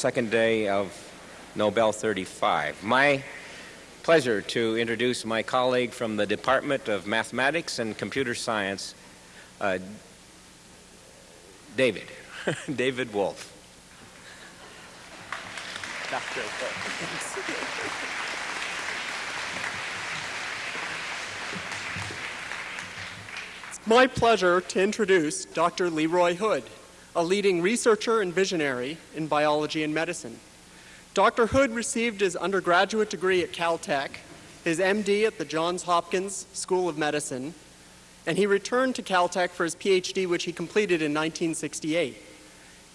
second day of Nobel 35. My pleasure to introduce my colleague from the Department of Mathematics and Computer Science, uh, David, David Wolf. It's my pleasure to introduce Dr. Leroy Hood a leading researcher and visionary in biology and medicine. Dr. Hood received his undergraduate degree at Caltech, his MD at the Johns Hopkins School of Medicine, and he returned to Caltech for his PhD, which he completed in 1968.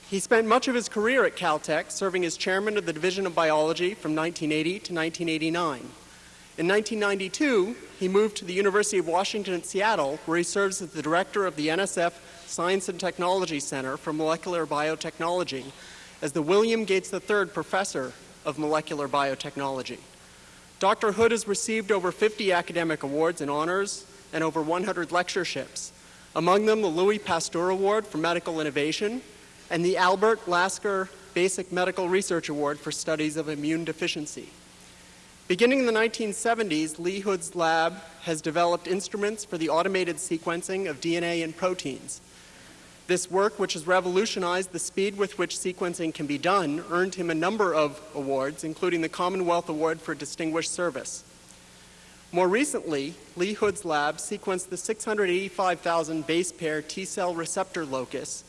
He spent much of his career at Caltech serving as chairman of the Division of Biology from 1980 to 1989. In 1992, he moved to the University of Washington at Seattle, where he serves as the director of the NSF Science and Technology Center for Molecular Biotechnology as the William Gates III Professor of Molecular Biotechnology. Dr. Hood has received over 50 academic awards and honors and over 100 lectureships, among them the Louis Pasteur Award for Medical Innovation and the Albert Lasker Basic Medical Research Award for Studies of Immune Deficiency. Beginning in the 1970s, Lee Hood's lab has developed instruments for the automated sequencing of DNA and proteins, this work, which has revolutionized the speed with which sequencing can be done, earned him a number of awards, including the Commonwealth Award for Distinguished Service. More recently, Lee Hood's lab sequenced the 685,000 base pair T-cell receptor locus.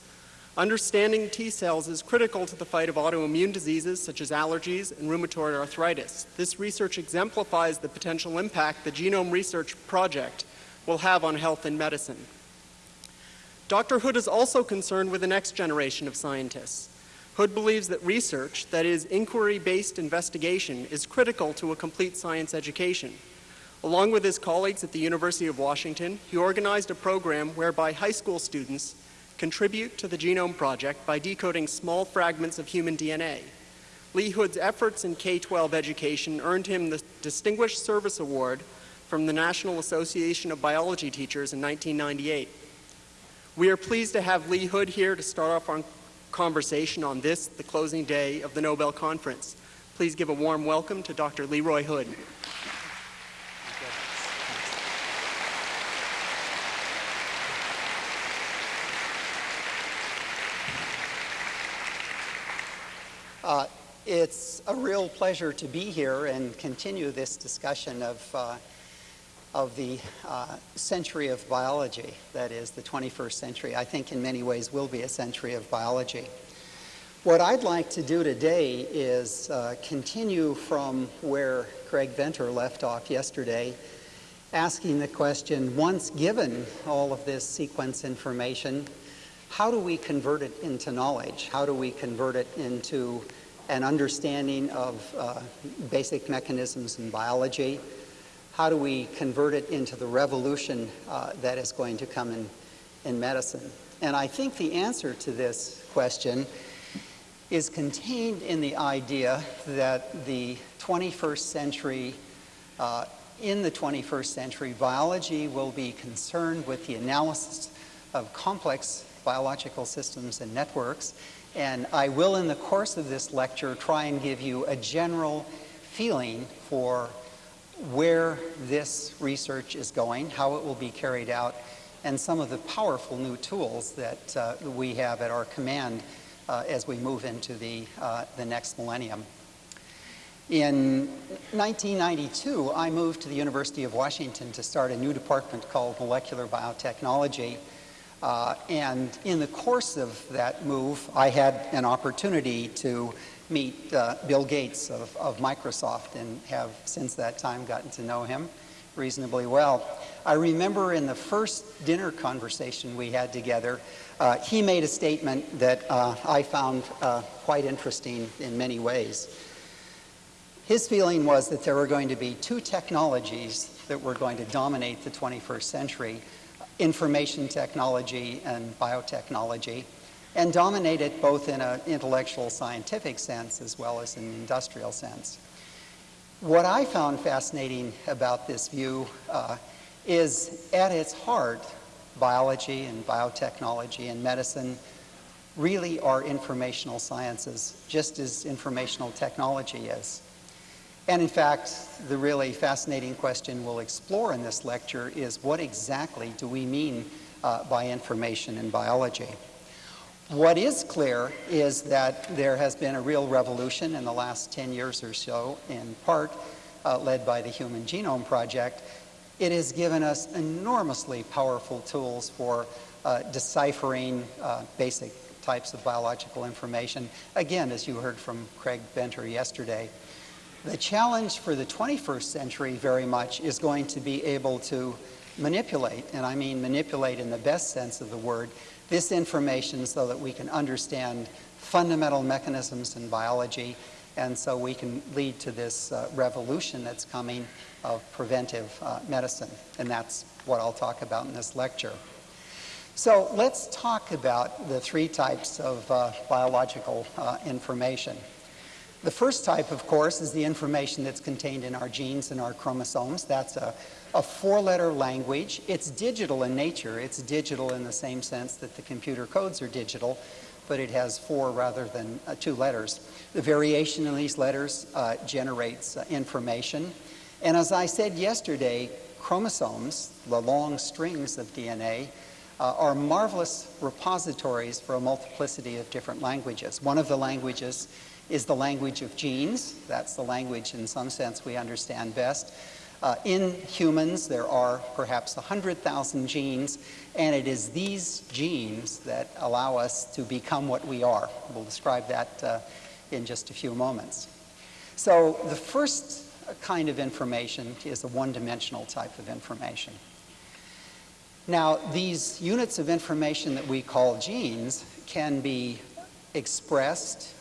Understanding T cells is critical to the fight of autoimmune diseases such as allergies and rheumatoid arthritis. This research exemplifies the potential impact the Genome Research Project will have on health and medicine. Dr. Hood is also concerned with the next generation of scientists. Hood believes that research, that is, inquiry-based investigation, is critical to a complete science education. Along with his colleagues at the University of Washington, he organized a program whereby high school students contribute to the Genome Project by decoding small fragments of human DNA. Lee Hood's efforts in K-12 education earned him the Distinguished Service Award from the National Association of Biology Teachers in 1998. We are pleased to have Lee Hood here to start off our conversation on this, the closing day of the Nobel Conference. Please give a warm welcome to Dr. Leroy Hood. Uh, it's a real pleasure to be here and continue this discussion of uh, of the uh, century of biology, that is the 21st century, I think in many ways will be a century of biology. What I'd like to do today is uh, continue from where Craig Venter left off yesterday, asking the question, once given all of this sequence information, how do we convert it into knowledge? How do we convert it into an understanding of uh, basic mechanisms in biology? How do we convert it into the revolution uh, that is going to come in, in medicine? And I think the answer to this question is contained in the idea that the 21st century, uh, in the 21st century, biology will be concerned with the analysis of complex biological systems and networks. And I will, in the course of this lecture, try and give you a general feeling for where this research is going, how it will be carried out, and some of the powerful new tools that uh, we have at our command uh, as we move into the, uh, the next millennium. In 1992, I moved to the University of Washington to start a new department called Molecular Biotechnology. Uh, and in the course of that move, I had an opportunity to meet uh, Bill Gates of, of Microsoft and have since that time gotten to know him reasonably well. I remember in the first dinner conversation we had together, uh, he made a statement that uh, I found uh, quite interesting in many ways. His feeling was that there were going to be two technologies that were going to dominate the 21st century, information technology and biotechnology and dominate it both in an intellectual scientific sense as well as an industrial sense. What I found fascinating about this view uh, is at its heart, biology and biotechnology and medicine really are informational sciences, just as informational technology is. And in fact, the really fascinating question we'll explore in this lecture is what exactly do we mean uh, by information in biology? What is clear is that there has been a real revolution in the last 10 years or so, in part uh, led by the Human Genome Project. It has given us enormously powerful tools for uh, deciphering uh, basic types of biological information. Again, as you heard from Craig Venter yesterday, the challenge for the 21st century very much is going to be able to manipulate, and I mean manipulate in the best sense of the word, this information so that we can understand fundamental mechanisms in biology and so we can lead to this uh, revolution that's coming of preventive uh, medicine. And that's what I'll talk about in this lecture. So let's talk about the three types of uh, biological uh, information. The first type, of course, is the information that's contained in our genes and our chromosomes. That's a, a four-letter language. It's digital in nature. It's digital in the same sense that the computer codes are digital, but it has four rather than uh, two letters. The variation in these letters uh, generates uh, information. And as I said yesterday, chromosomes, the long strings of DNA, uh, are marvelous repositories for a multiplicity of different languages. One of the languages is the language of genes. That's the language, in some sense, we understand best. Uh, in humans, there are perhaps 100,000 genes, and it is these genes that allow us to become what we are. We'll describe that uh, in just a few moments. So the first kind of information is a one-dimensional type of information. Now, these units of information that we call genes can be expressed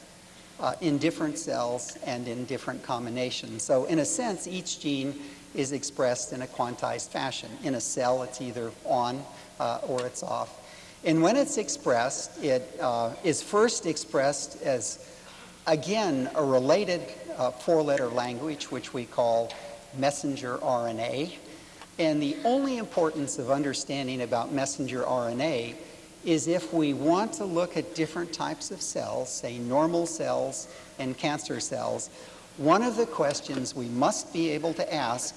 uh, in different cells and in different combinations. So in a sense, each gene is expressed in a quantized fashion. In a cell, it's either on uh, or it's off. And when it's expressed, it uh, is first expressed as, again, a related uh, four-letter language, which we call messenger RNA. And the only importance of understanding about messenger RNA is if we want to look at different types of cells, say normal cells and cancer cells, one of the questions we must be able to ask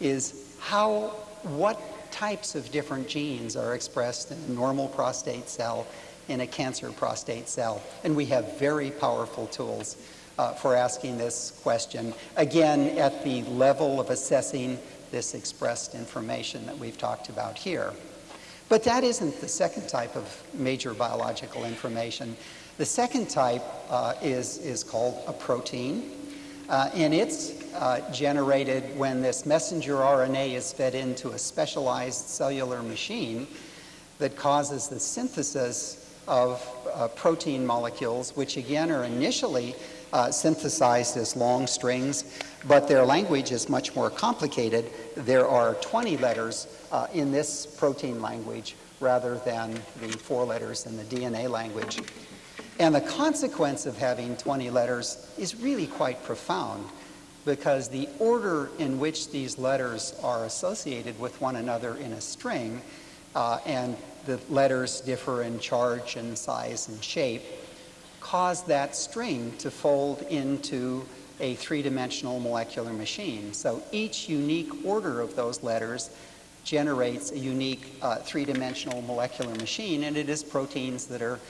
is how, what types of different genes are expressed in a normal prostate cell in a cancer prostate cell. And we have very powerful tools uh, for asking this question, again, at the level of assessing this expressed information that we've talked about here. But that isn't the second type of major biological information. The second type uh, is, is called a protein, uh, and it's uh, generated when this messenger RNA is fed into a specialized cellular machine that causes the synthesis of uh, protein molecules, which again are initially uh, synthesized as long strings, but their language is much more complicated. There are 20 letters uh, in this protein language rather than the four letters in the DNA language. And the consequence of having 20 letters is really quite profound because the order in which these letters are associated with one another in a string, uh, and the letters differ in charge and size and shape, cause that string to fold into a three-dimensional molecular machine. So each unique order of those letters generates a unique uh, three-dimensional molecular machine, and it is proteins that are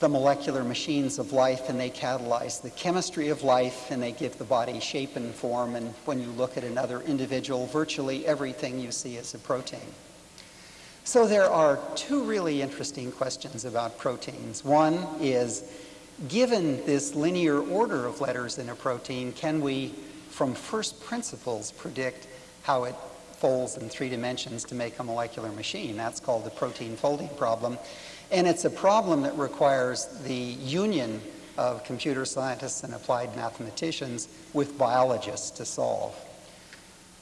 the molecular machines of life, and they catalyze the chemistry of life, and they give the body shape and form, and when you look at another individual, virtually everything you see is a protein. So there are two really interesting questions about proteins. One is, given this linear order of letters in a protein, can we, from first principles, predict how it folds in three dimensions to make a molecular machine? That's called the protein folding problem. And it's a problem that requires the union of computer scientists and applied mathematicians with biologists to solve.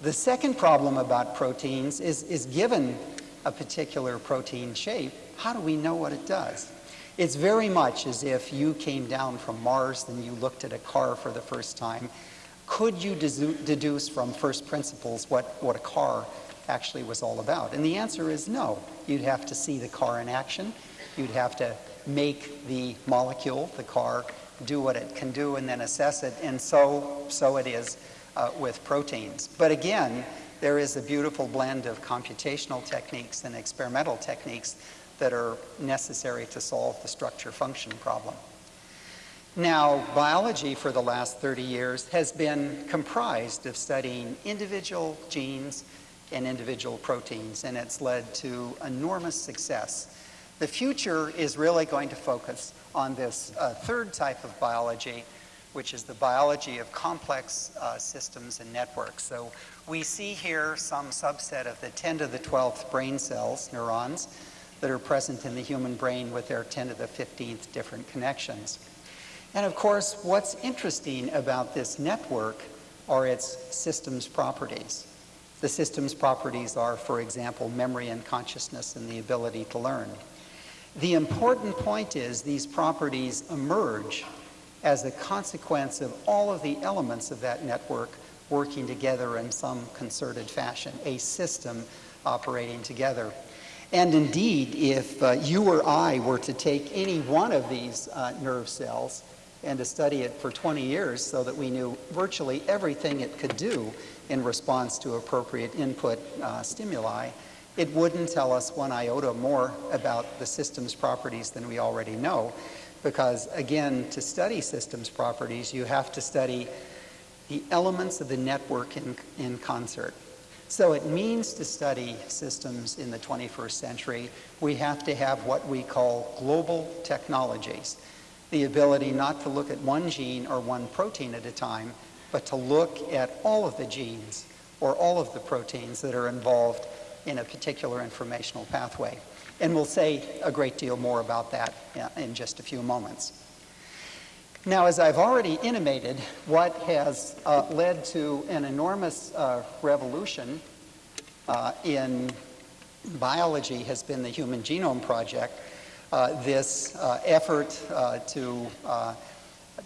The second problem about proteins is, is given a particular protein shape, how do we know what it does? It's very much as if you came down from Mars and you looked at a car for the first time. Could you deduce from first principles what, what a car actually was all about? And the answer is no. You'd have to see the car in action. You'd have to make the molecule, the car, do what it can do and then assess it. And so, so it is uh, with proteins. But again, there is a beautiful blend of computational techniques and experimental techniques that are necessary to solve the structure function problem. Now, biology for the last 30 years has been comprised of studying individual genes and individual proteins, and it's led to enormous success. The future is really going to focus on this uh, third type of biology, which is the biology of complex uh, systems and networks. So we see here some subset of the 10 to the 12th brain cells, neurons, that are present in the human brain with their 10 to the 15th different connections. And of course, what's interesting about this network are its systems properties. The systems properties are, for example, memory and consciousness and the ability to learn. The important point is these properties emerge as a consequence of all of the elements of that network working together in some concerted fashion, a system operating together. And indeed, if uh, you or I were to take any one of these uh, nerve cells and to study it for 20 years so that we knew virtually everything it could do in response to appropriate input uh, stimuli, it wouldn't tell us one iota more about the system's properties than we already know. Because again, to study systems properties, you have to study the elements of the network in, in concert. So it means to study systems in the 21st century, we have to have what we call global technologies the ability not to look at one gene or one protein at a time, but to look at all of the genes or all of the proteins that are involved in a particular informational pathway. And we'll say a great deal more about that in just a few moments. Now, as I've already intimated, what has uh, led to an enormous uh, revolution uh, in biology has been the Human Genome Project, uh, this uh, effort uh, to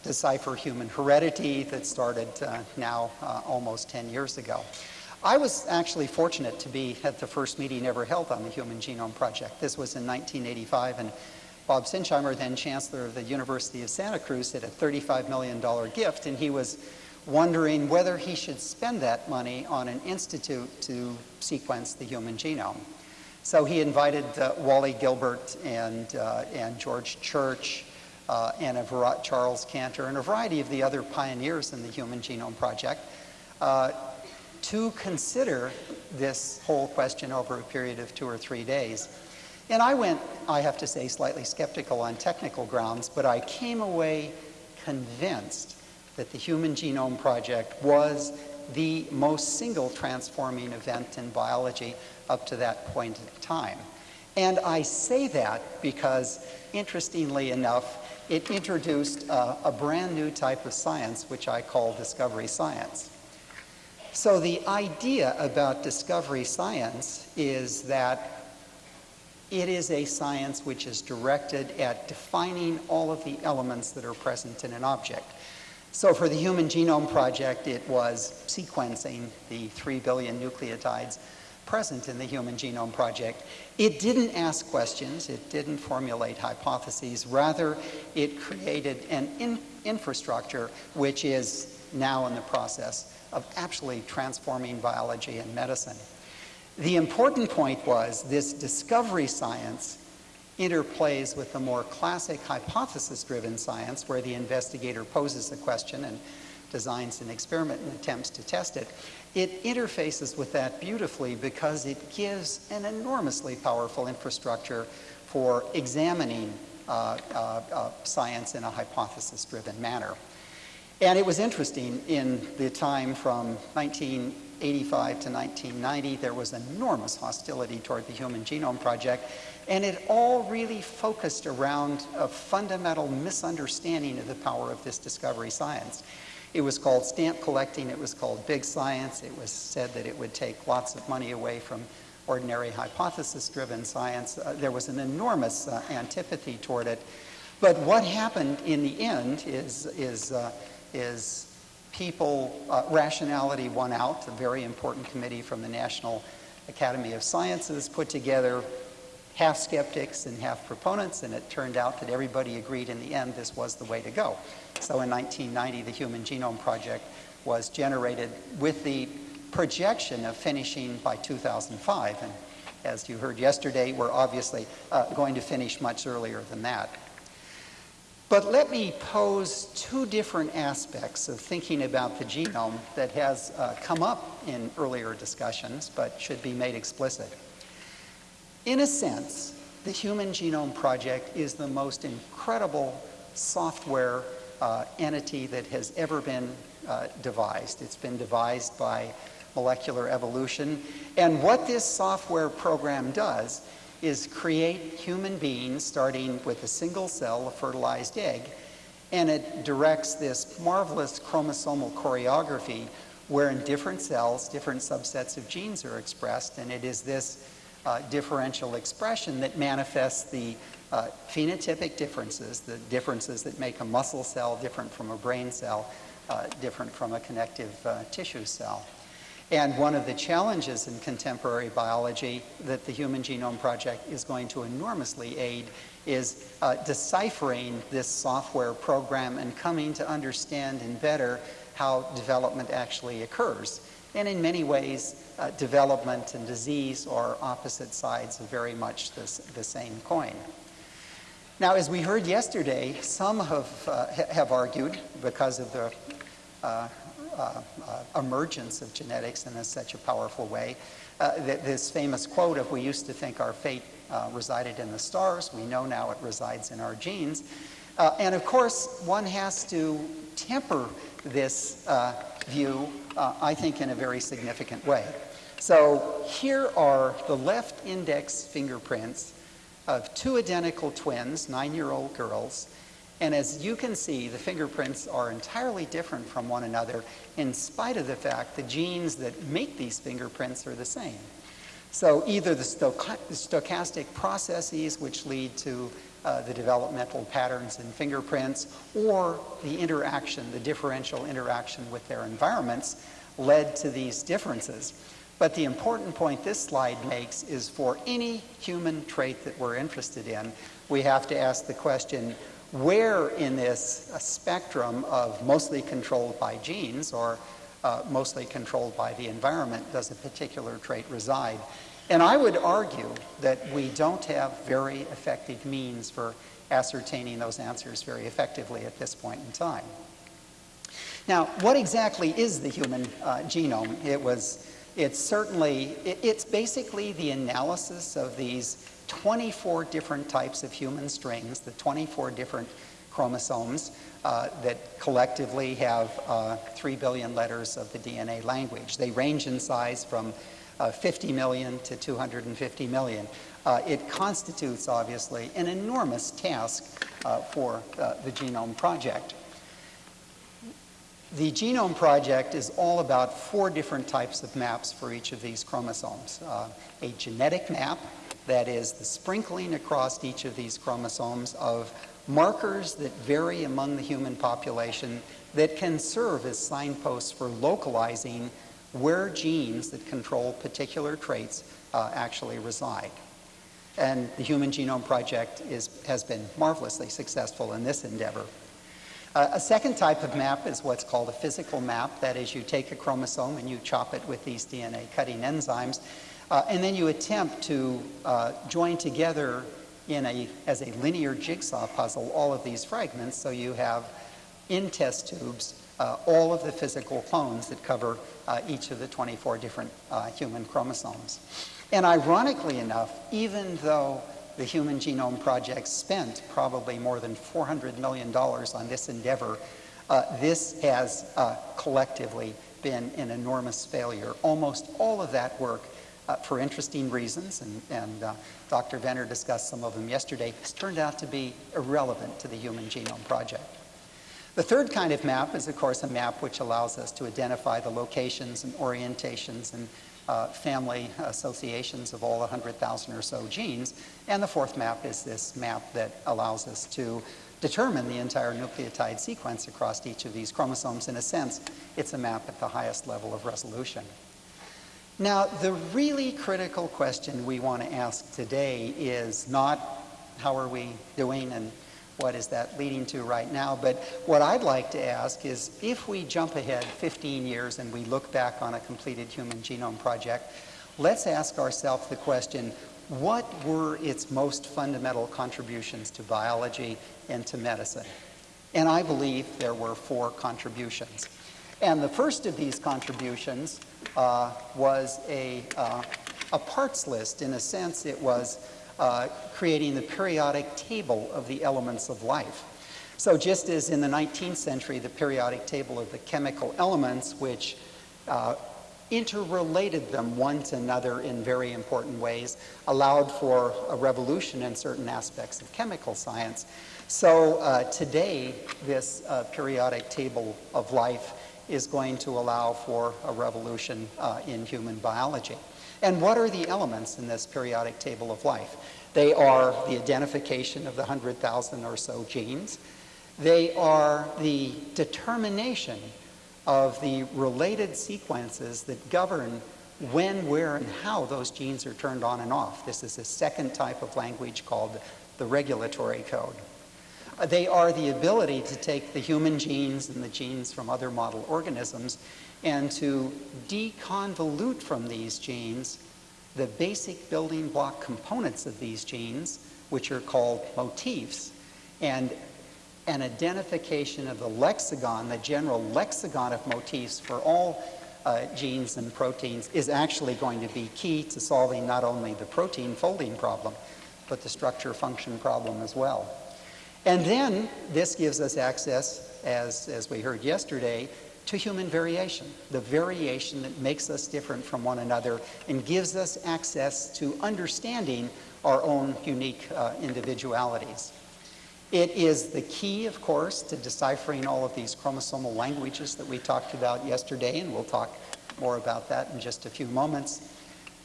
decipher human heredity that started now almost 10 years ago. I was actually fortunate to be at the first meeting ever held on the Human Genome Project. This was in 1985, and Bob Sinsheimer, then Chancellor of the University of Santa Cruz, did a $35 million gift, and he was wondering whether he should spend that money on an institute to sequence the human genome. So he invited uh, Wally Gilbert and, uh, and George Church uh, and Charles Cantor and a variety of the other pioneers in the Human Genome Project uh, to consider this whole question over a period of two or three days. And I went, I have to say, slightly skeptical on technical grounds, but I came away convinced that the Human Genome Project was the most single transforming event in biology up to that point in time. And I say that because, interestingly enough, it introduced uh, a brand new type of science, which I call discovery science. So the idea about discovery science is that it is a science which is directed at defining all of the elements that are present in an object. So for the Human Genome Project, it was sequencing the 3 billion nucleotides present in the Human Genome Project. It didn't ask questions, it didn't formulate hypotheses, rather it created an in infrastructure which is now in the process of actually transforming biology and medicine. The important point was this discovery science interplays with the more classic hypothesis-driven science where the investigator poses a question and designs an experiment and attempts to test it it interfaces with that beautifully because it gives an enormously powerful infrastructure for examining uh, uh, uh, science in a hypothesis-driven manner. And it was interesting in the time from 1985 to 1990, there was enormous hostility toward the Human Genome Project, and it all really focused around a fundamental misunderstanding of the power of this discovery science. It was called stamp collecting. It was called big science. It was said that it would take lots of money away from ordinary hypothesis-driven science. Uh, there was an enormous uh, antipathy toward it. But what happened in the end is, is, uh, is people, uh, rationality won out. A very important committee from the National Academy of Sciences put together half skeptics and half proponents, and it turned out that everybody agreed in the end this was the way to go. So in 1990, the Human Genome Project was generated with the projection of finishing by 2005. And as you heard yesterday, we're obviously uh, going to finish much earlier than that. But let me pose two different aspects of thinking about the genome that has uh, come up in earlier discussions but should be made explicit. In a sense, the Human Genome Project is the most incredible software uh, entity that has ever been uh, devised. It's been devised by molecular evolution. And what this software program does is create human beings starting with a single cell, a fertilized egg, and it directs this marvelous chromosomal choreography where in different cells, different subsets of genes are expressed, and it is this uh, differential expression that manifests the uh, phenotypic differences, the differences that make a muscle cell different from a brain cell, uh, different from a connective uh, tissue cell. And one of the challenges in contemporary biology that the Human Genome Project is going to enormously aid is uh, deciphering this software program and coming to understand and better how development actually occurs. And in many ways, uh, development and disease are opposite sides of very much this, the same coin. Now, as we heard yesterday, some have, uh, have argued, because of the uh, uh, uh, emergence of genetics in such a powerful way. Uh, th this famous quote of we used to think our fate resided in the stars, we know now it resides in our genes. and of course, one has to temper this view, Uh, I think, in a very significant way. So here are the left index fingerprints of two identical twins, nine-year-old girls, and as you can see, the fingerprints are entirely different from one another in spite of the fact the genes that make these fingerprints are the same. So either the stochastic processes which lead to uh, the developmental patterns in fingerprints or the interaction, the differential interaction with their environments led to these differences. But the important point this slide makes is for any human trait that we're interested in, we have to ask the question, where in this uh, spectrum of mostly controlled by genes or uh, mostly controlled by the environment does a particular trait reside? And I would argue that we don't have very effective means for ascertaining those answers very effectively at this point in time. Now, what exactly is the human uh, genome? It was, it's certainly, it, it's basically the analysis of these 24 different types of human strings, the 24 different chromosomes uh, that collectively have uh, 3 billion letters of the DNA language. They range in size from uh, 50 million to 250 million. Uh, it constitutes, obviously, an enormous task uh, for uh, the Genome Project. The Genome Project is all about four different types of maps for each of these chromosomes. a genetic map, that is the sprinkling across each of these chromosomes of markers that vary among the human population that can serve as signposts for localizing where genes that control particular traits uh, actually reside. And the Human Genome Project is, has been marvelously successful in this endeavor. Uh, a second type of map is what's called a physical map. That is, you take a chromosome and you chop it with these DNA cutting enzymes uh, and then you attempt to uh, join together in a, as a linear jigsaw puzzle all of these fragments so you have in test tubes uh, all of the physical clones that cover uh, each of the 24 different uh, human chromosomes. And ironically enough, even though the Human Genome Project spent probably more than $400 million on this endeavor, uh, this has collectively been an enormous failure. Almost all of that work uh, for interesting reasons, and, and uh, Dr. Venter discussed some of them yesterday, has turned out to be irrelevant to the Human Genome Project. The third kind of map is, of course, a map which allows us to identify the locations and orientations and uh, family associations of all 100,000 or so genes. And the fourth map is this map that allows us to determine the entire nucleotide sequence across each of these chromosomes. In a sense, it's a map at the highest level of resolution. Now, the really critical question we want to ask today is not how are we doing and what is that leading to right now, but what I'd like to ask is if we jump ahead 15 years and we look back on a completed human genome project, let's ask ourselves the question, what were its most fundamental contributions to biology and to medicine? And I believe there were four contributions. And the first of these contributions uh, was a, uh, a parts list. In a sense, it was uh, creating the periodic table of the elements of life. So just as in the 19th century, the periodic table of the chemical elements, which uh, interrelated them one to another in very important ways, allowed for a revolution in certain aspects of chemical science. So uh, today, this uh, periodic table of life is going to allow for a revolution uh, in human biology. And what are the elements in this periodic table of life? They are the identification of the 100,000 or so genes. They are the determination of the related sequences that govern when, where, and how those genes are turned on and off. This is a second type of language called the regulatory code. They are the ability to take the human genes and the genes from other model organisms and to deconvolute from these genes the basic building block components of these genes, which are called motifs, and an identification of the lexicon, the general lexicon of motifs for all uh, genes and proteins is actually going to be key to solving not only the protein folding problem, but the structure function problem as well. And then this gives us access, as, as we heard yesterday, to human variation, the variation that makes us different from one another and gives us access to understanding our own unique uh, individualities. It is the key, of course, to deciphering all of these chromosomal languages that we talked about yesterday, and we'll talk more about that in just a few moments.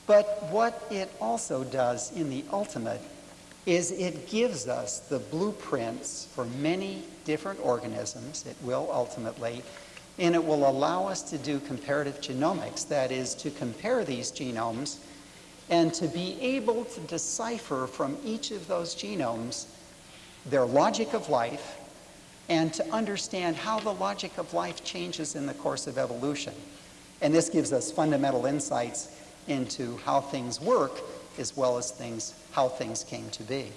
But what it also does in the ultimate is it gives us the blueprints for many different organisms, it will ultimately, and it will allow us to do comparative genomics, that is, to compare these genomes and to be able to decipher from each of those genomes their logic of life and to understand how the logic of life changes in the course of evolution. And this gives us fundamental insights into how things work as well as things, how things came to be.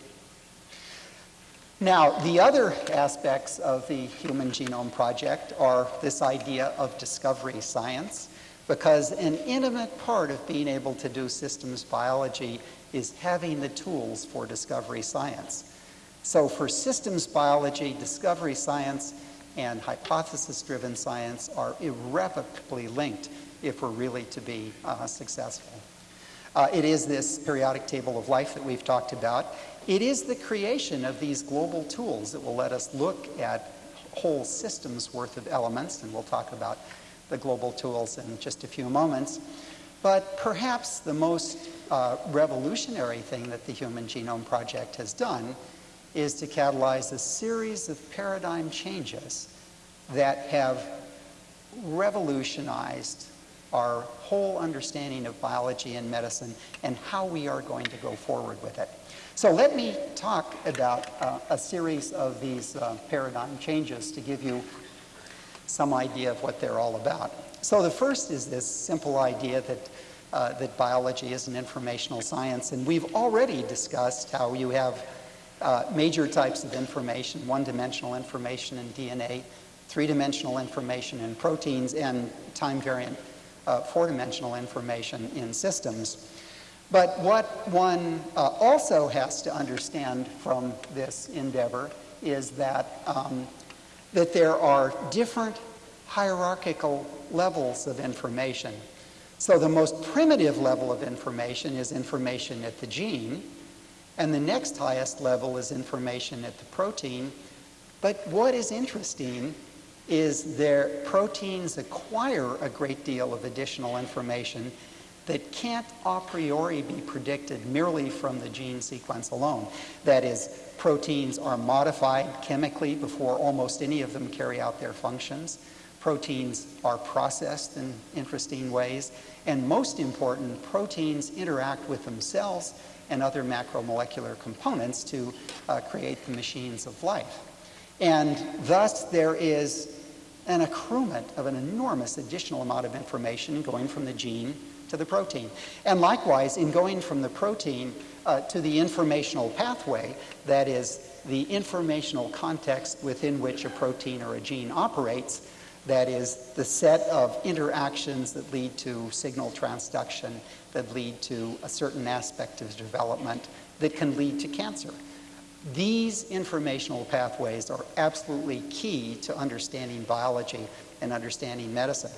Now, the other aspects of the Human Genome Project are this idea of discovery science, because an intimate part of being able to do systems biology is having the tools for discovery science. So for systems biology, discovery science and hypothesis-driven science are irrevocably linked if we're really to be uh, successful. Uh, it is this periodic table of life that we've talked about. It is the creation of these global tools that will let us look at whole systems worth of elements, and we'll talk about the global tools in just a few moments. But perhaps the most uh, revolutionary thing that the Human Genome Project has done is to catalyze a series of paradigm changes that have revolutionized our whole understanding of biology and medicine and how we are going to go forward with it. So let me talk about uh, a series of these uh, paradigm changes to give you some idea of what they're all about. So the first is this simple idea that, uh, that biology is an informational science, and we've already discussed how you have uh, major types of information, one-dimensional information in DNA, three-dimensional information in proteins, and time-variant uh, four-dimensional information in systems. But what one uh, also has to understand from this endeavor is that, um, that there are different hierarchical levels of information. So the most primitive level of information is information at the gene, and the next highest level is information at the protein. But what is interesting is their proteins acquire a great deal of additional information that can't a priori be predicted merely from the gene sequence alone. That is, proteins are modified chemically before almost any of them carry out their functions. Proteins are processed in interesting ways. And most important, proteins interact with themselves and other macromolecular components to uh, create the machines of life. And thus, there is an accruement of an enormous additional amount of information going from the gene to the protein. And likewise, in going from the protein uh, to the informational pathway, that is, the informational context within which a protein or a gene operates, that is, the set of interactions that lead to signal transduction, that lead to a certain aspect of development that can lead to cancer. These informational pathways are absolutely key to understanding biology and understanding medicine.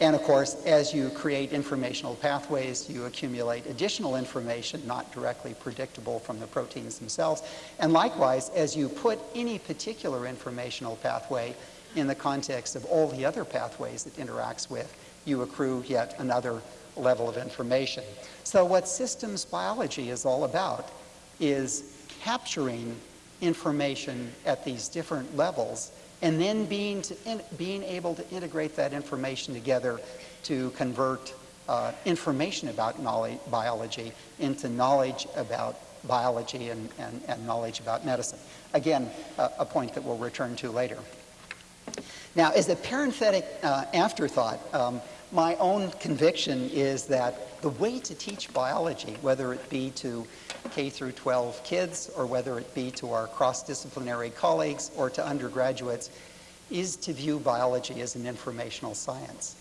And of course, as you create informational pathways, you accumulate additional information not directly predictable from the proteins themselves. And likewise, as you put any particular informational pathway in the context of all the other pathways it interacts with, you accrue yet another level of information. So what systems biology is all about is capturing information at these different levels and then being, in, being able to integrate that information together to convert uh, information about knowledge, biology into knowledge about biology and, and, and knowledge about medicine. Again, uh, a point that we'll return to later. Now, as a parenthetic uh, afterthought, um, my own conviction is that the way to teach biology, whether it be to K through 12 kids or whether it be to our cross-disciplinary colleagues or to undergraduates, is to view biology as an informational science.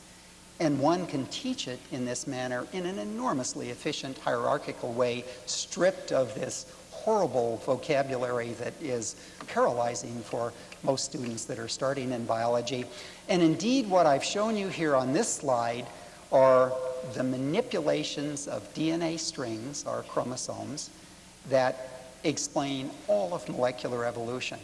And one can teach it in this manner in an enormously efficient hierarchical way, stripped of this horrible vocabulary that is paralyzing for most students that are starting in biology. And indeed, what I've shown you here on this slide are the manipulations of DNA strings, our chromosomes, that explain all of molecular evolution.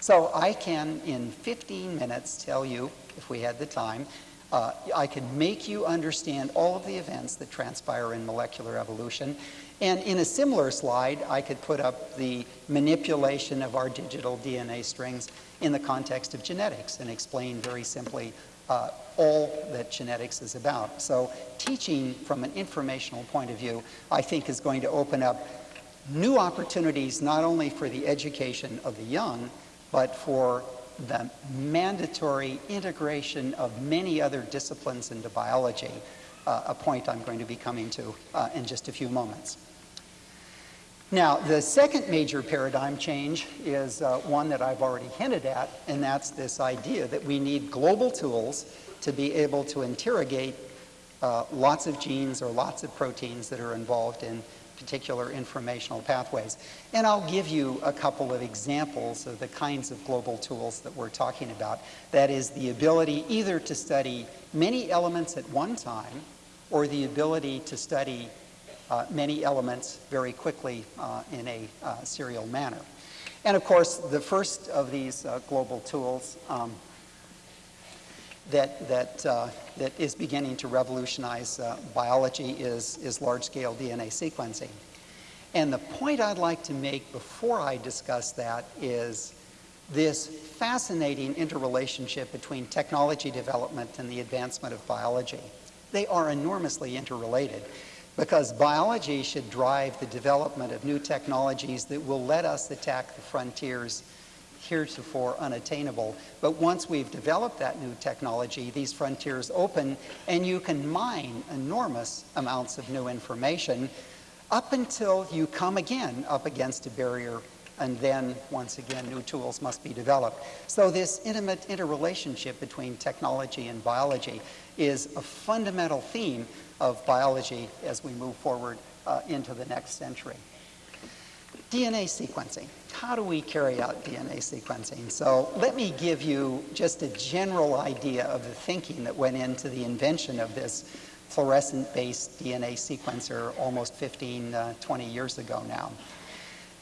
So I can, in 15 minutes, tell you, if we had the time, uh, I could make you understand all of the events that transpire in molecular evolution. And in a similar slide, I could put up the manipulation of our digital DNA strings in the context of genetics and explain very simply uh, all that genetics is about. So teaching from an informational point of view, I think is going to open up new opportunities not only for the education of the young, but for the mandatory integration of many other disciplines into biology, uh, a point I'm going to be coming to uh, in just a few moments. Now, the second major paradigm change is uh, one that I've already hinted at, and that's this idea that we need global tools to be able to interrogate uh, lots of genes or lots of proteins that are involved in particular informational pathways. And I'll give you a couple of examples of the kinds of global tools that we're talking about. That is the ability either to study many elements at one time or the ability to study many elements very quickly uh, in a uh, serial manner. And of course, the first of these uh, global tools um, that, that, uh, that is beginning to revolutionize uh, biology is, is large-scale DNA sequencing. And the point I'd like to make before I discuss that is this fascinating interrelationship between technology development and the advancement of biology. They are enormously interrelated because biology should drive the development of new technologies that will let us attack the frontiers heretofore unattainable. But once we've developed that new technology, these frontiers open and you can mine enormous amounts of new information up until you come again up against a barrier and then once again new tools must be developed. So this intimate interrelationship between technology and biology is a fundamental theme of biology as we move forward uh, into the next century. DNA sequencing. How do we carry out DNA sequencing? So let me give you just a general idea of the thinking that went into the invention of this fluorescent-based DNA sequencer almost 15, uh, 20 years ago now.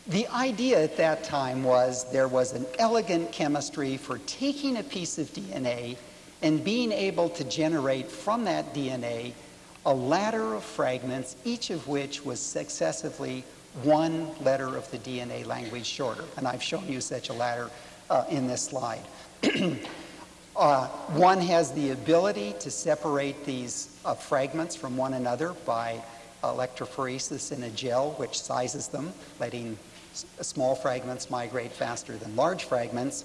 The idea at that time was there was an elegant chemistry for taking a piece of DNA and being able to generate from that DNA a ladder of fragments, each of which was successively one letter of the DNA language shorter. And I've shown you such a ladder uh, in this slide. Uh, one has the ability to separate these uh, fragments from one another by electrophoresis in a gel, which sizes them, letting small fragments migrate faster than large fragments.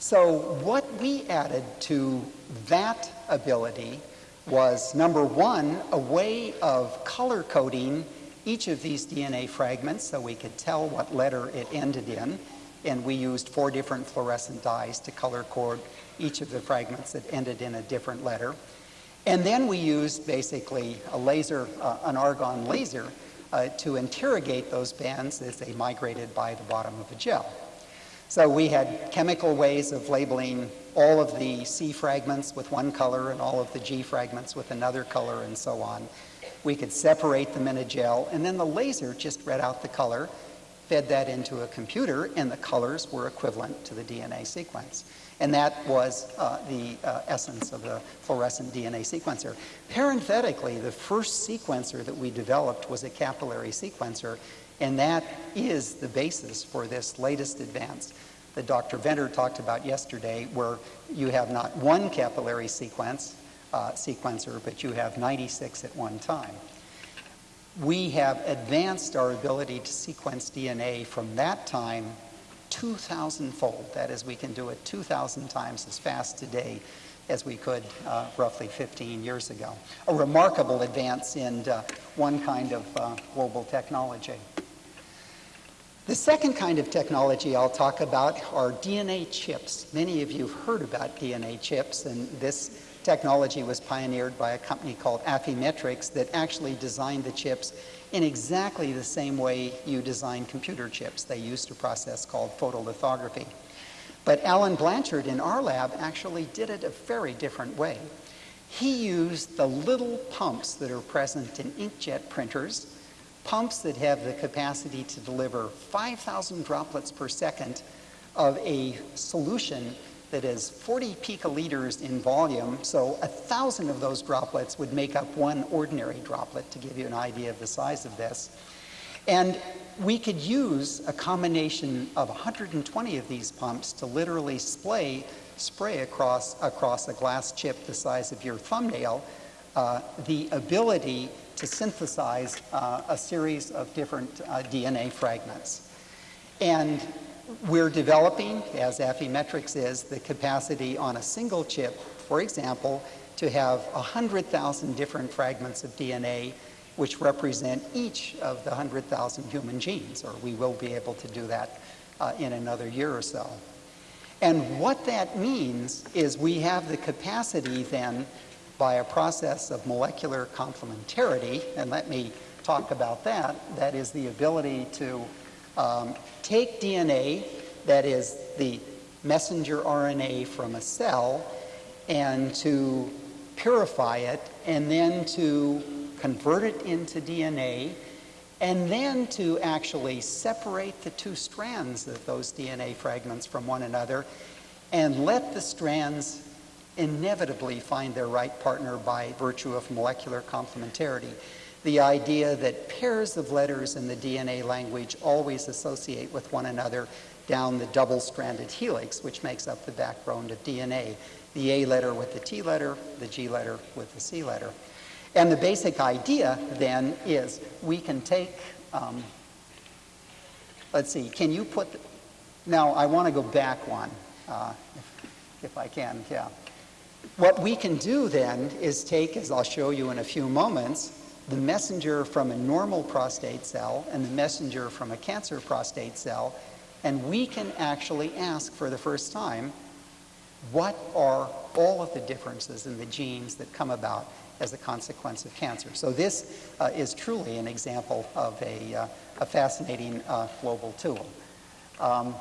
So what we added to that ability was, number one, a way of color coding each of these DNA fragments so we could tell what letter it ended in. And we used four different fluorescent dyes to color code each of the fragments that ended in a different letter. And then we used basically a laser, uh, an argon laser, uh, to interrogate those bands as they migrated by the bottom of a gel. So we had chemical ways of labeling all of the C fragments with one color and all of the G fragments with another color and so on. We could separate them in a gel, and then the laser just read out the color, fed that into a computer, and the colors were equivalent to the DNA sequence. And that was uh, the uh, essence of the fluorescent DNA sequencer. Parenthetically, the first sequencer that we developed was a capillary sequencer, and that is the basis for this latest advance that Dr. Venter talked about yesterday, where you have not one capillary sequence, uh, sequencer, but you have 96 at one time. We have advanced our ability to sequence DNA from that time 2,000 fold. That is, we can do it 2,000 times as fast today as we could uh, roughly 15 years ago. A remarkable advance in uh, one kind of uh, global technology. The second kind of technology I'll talk about are DNA chips. Many of you have heard about DNA chips, and this technology was pioneered by a company called Affymetrix that actually designed the chips in exactly the same way you design computer chips. They used a process called photolithography. But Alan Blanchard in our lab actually did it a very different way. He used the little pumps that are present in inkjet printers, pumps that have the capacity to deliver 5,000 droplets per second of a solution that is 40 picoliters in volume, so a thousand of those droplets would make up one ordinary droplet to give you an idea of the size of this. And we could use a combination of 120 of these pumps to literally spray, spray across, across a glass chip the size of your thumbnail uh, the ability to synthesize uh, a series of different uh, DNA fragments. And we're developing, as Affymetrix is, the capacity on a single chip, for example, to have 100,000 different fragments of DNA which represent each of the 100,000 human genes, or we will be able to do that uh, in another year or so. And what that means is we have the capacity then, by a process of molecular complementarity, and let me talk about that, that is the ability to um, take DNA, that is the messenger RNA from a cell, and to purify it, and then to convert it into DNA, and then to actually separate the two strands of those DNA fragments from one another, and let the strands inevitably find their right partner by virtue of molecular complementarity the idea that pairs of letters in the DNA language always associate with one another down the double-stranded helix, which makes up the backbone of DNA. The A letter with the T letter, the G letter with the C letter. And the basic idea then is we can take, um, let's see, can you put, the, now I want to go back one, uh, if, if I can, yeah. What we can do then is take, as I'll show you in a few moments, the messenger from a normal prostate cell and the messenger from a cancer prostate cell, and we can actually ask for the first time, what are all of the differences in the genes that come about as a consequence of cancer? So this uh, is truly an example of a, uh, a fascinating uh, global tool. Um,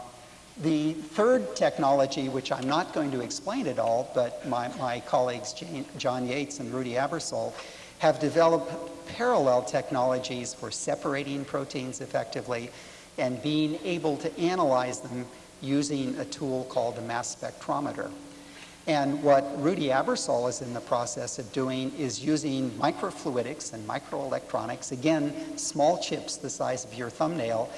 the third technology, which I'm not going to explain at all, but my, my colleagues Jane, John Yates and Ruedi Aebersold have developed parallel technologies for separating proteins effectively and being able to analyze them using a tool called a mass spectrometer. And what Ruedi Aebersold is in the process of doing is using microfluidics and microelectronics, again, small chips the size of your thumbnail,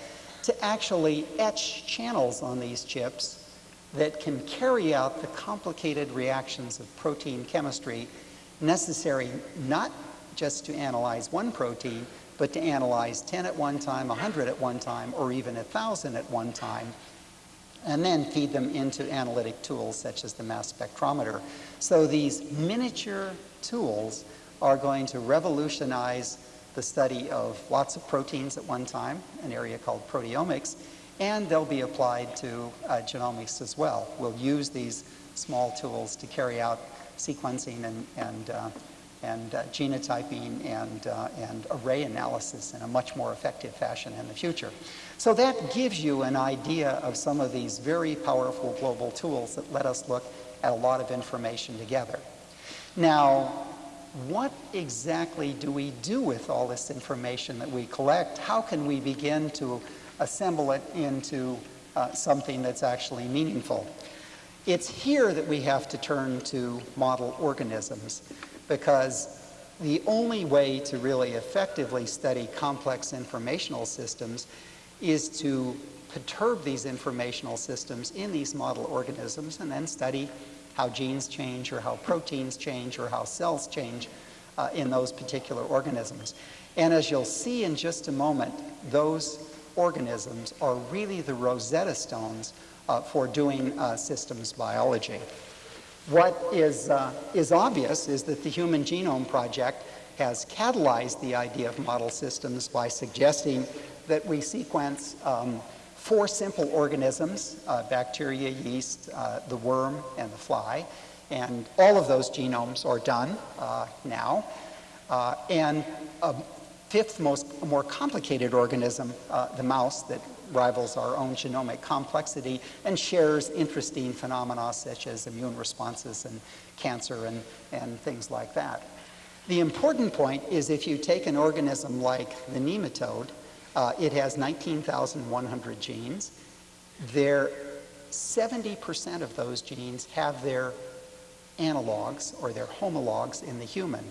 to actually etch channels on these chips that can carry out the complicated reactions of protein chemistry necessary not just to analyze one protein, but to analyze 10 at one time, 100 at one time, or even 1,000 at one time, and then feed them into analytic tools such as the mass spectrometer. So these miniature tools are going to revolutionize the study of lots of proteins at one time, an area called proteomics, and they'll be applied to uh, genomics as well. We'll use these small tools to carry out sequencing and, and, uh, and uh, genotyping and, uh, and array analysis in a much more effective fashion in the future. So that gives you an idea of some of these very powerful global tools that let us look at a lot of information together. Now, what exactly do we do with all this information that we collect? How can we begin to assemble it into uh, something that's actually meaningful? It's here that we have to turn to model organisms because the only way to really effectively study complex informational systems is to perturb these informational systems in these model organisms and then study how genes change or how proteins change or how cells change uh, in those particular organisms. And as you'll see in just a moment, those organisms are really the Rosetta Stones uh, for doing uh, systems biology. What is, uh, is obvious is that the Human Genome Project has catalyzed the idea of model systems by suggesting that we sequence um, four simple organisms, uh, bacteria, yeast, uh, the worm, and the fly. And all of those genomes are done uh, now. Uh, and a fifth most more complicated organism, uh, the mouse, that rivals our own genomic complexity and shares interesting phenomena such as immune responses and cancer and, and things like that. The important point is if you take an organism like the nematode uh, it has 19,100 genes. There, 70% of those genes have their analogs or their homologs in the human.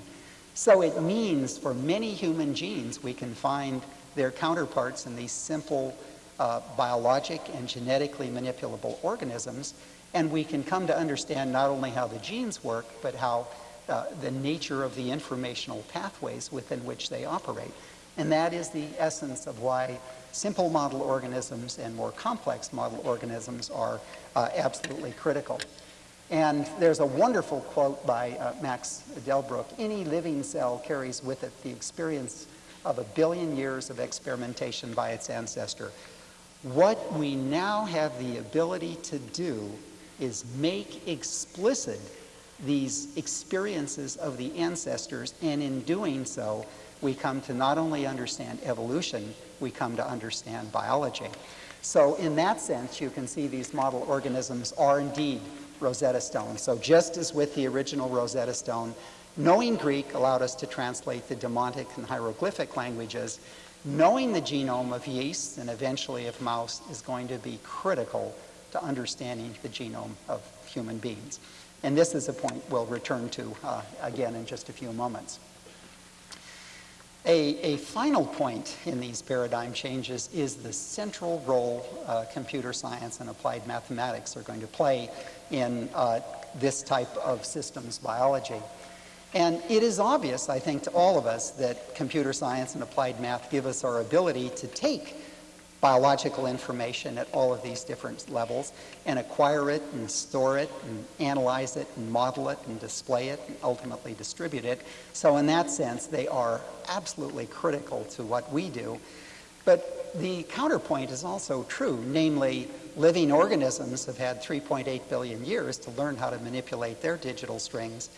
So it means for many human genes, we can find their counterparts in these simple uh, biologic and genetically manipulable organisms, and we can come to understand not only how the genes work, but how uh, the nature of the informational pathways within which they operate. And that is the essence of why simple model organisms and more complex model organisms are uh, absolutely critical. And there's a wonderful quote by uh, Max Delbruck, any living cell carries with it the experience of a billion years of experimentation by its ancestor. What we now have the ability to do is make explicit these experiences of the ancestors, and in doing so, we come to not only understand evolution, we come to understand biology. So in that sense, you can see these model organisms are indeed Rosetta Stones. So just as with the original Rosetta Stone, knowing Greek allowed us to translate the Demotic and hieroglyphic languages, knowing the genome of yeast and eventually of mouse is going to be critical to understanding the genome of human beings. And this is a point we'll return to uh, again in just a few moments. A, a, final point in these paradigm changes is the central role uh, computer science and applied mathematics are going to play in uh, this type of systems biology. And it is obvious, I think, to all of us that computer science and applied math give us our ability to take biological information at all of these different levels and acquire it and store it and analyze it and model it and display it and ultimately distribute it. So in that sense, they are absolutely critical to what we do. But the counterpoint is also true, namely living organisms have had 3.8 billion years to learn how to manipulate their digital strings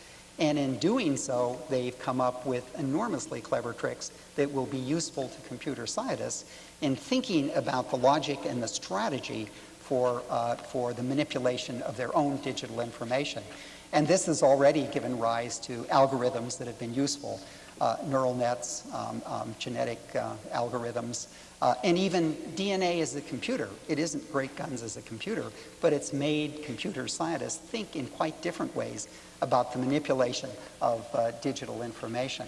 and in doing so, they've come up with enormously clever tricks that will be useful to computer scientists in thinking about the logic and the strategy for, uh, for the manipulation of their own digital information. And this has already given rise to algorithms that have been useful, uh, neural nets, um, um, genetic uh, algorithms, uh, and even DNA as a computer. It isn't great guns as a computer, but it's made computer scientists think in quite different ways about the manipulation of uh, digital information.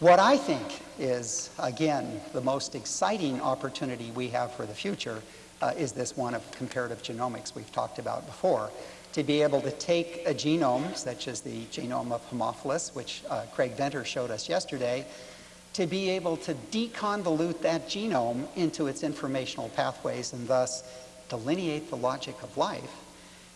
What I think is, again, the most exciting opportunity we have for the future uh, is this one of comparative genomics we've talked about before. To be able to take a genome, such as the genome of Haemophilus, which uh, Craig Venter showed us yesterday, to be able to deconvolute that genome into its informational pathways and thus delineate the logic of life,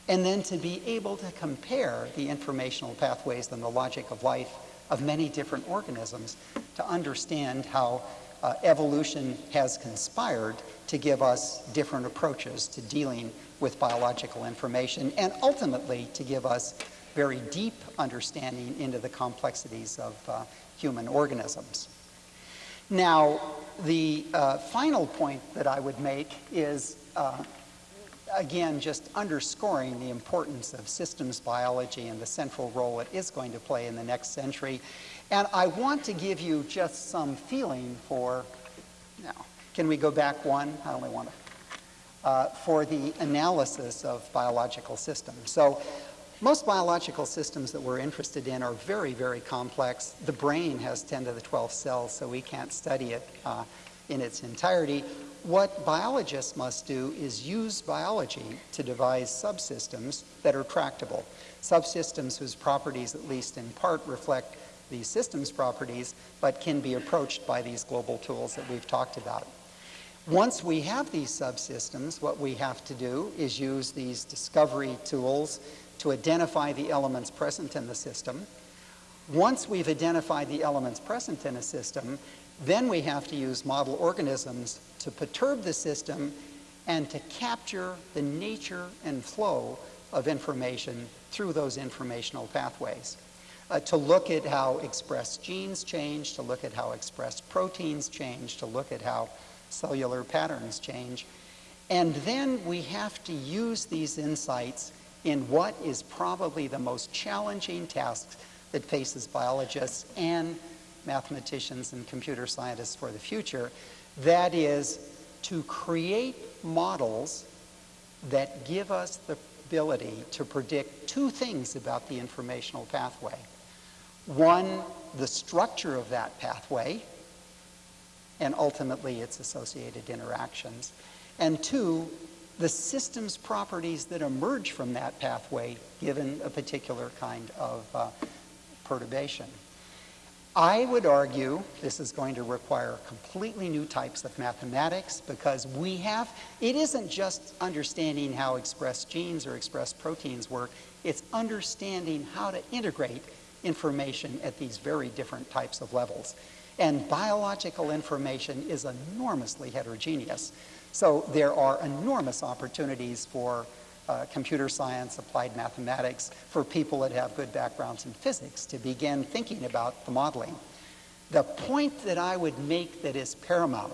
and then to be able to compare the informational pathways and the logic of life of many different organisms to understand how uh, evolution has conspired to give us different approaches to dealing with biological information and ultimately to give us very deep understanding into the complexities of uh, human organisms. Now, the uh, final point that I would make is, uh, again, just underscoring the importance of systems biology and the central role it is going to play in the next century. And I want to give you just some feeling for, now, can we go back one? I only want to. Uh, for the analysis of biological systems. So most biological systems that we're interested in are very, very complex. The brain has 10 to the 12 cells, so we can't study it uh, in its entirety. What biologists must do is use biology to devise subsystems that are tractable. Subsystems whose properties, at least in part, reflect these systems properties, but can be approached by these global tools that we've talked about. Once we have these subsystems, what we have to do is use these discovery tools to identify the elements present in the system. Once we've identified the elements present in a system, then we have to use model organisms to perturb the system and to capture the nature and flow of information through those informational pathways. Uh, to look at how expressed genes change, to look at how expressed proteins change, to look at how cellular patterns change. And then we have to use these insights in what is probably the most challenging task that faces biologists and mathematicians and computer scientists for the future. That is to create models that give us the ability to predict two things about the informational pathway. One, the structure of that pathway, and ultimately its associated interactions. And two, the systems properties that emerge from that pathway given a particular kind of uh, perturbation. I would argue this is going to require completely new types of mathematics because we have, it isn't just understanding how expressed genes or expressed proteins work, it's understanding how to integrate information at these very different types of levels. And biological information is enormously heterogeneous. So there are enormous opportunities for uh, computer science, applied mathematics, for people that have good backgrounds in physics to begin thinking about the modeling. The point that I would make that is paramount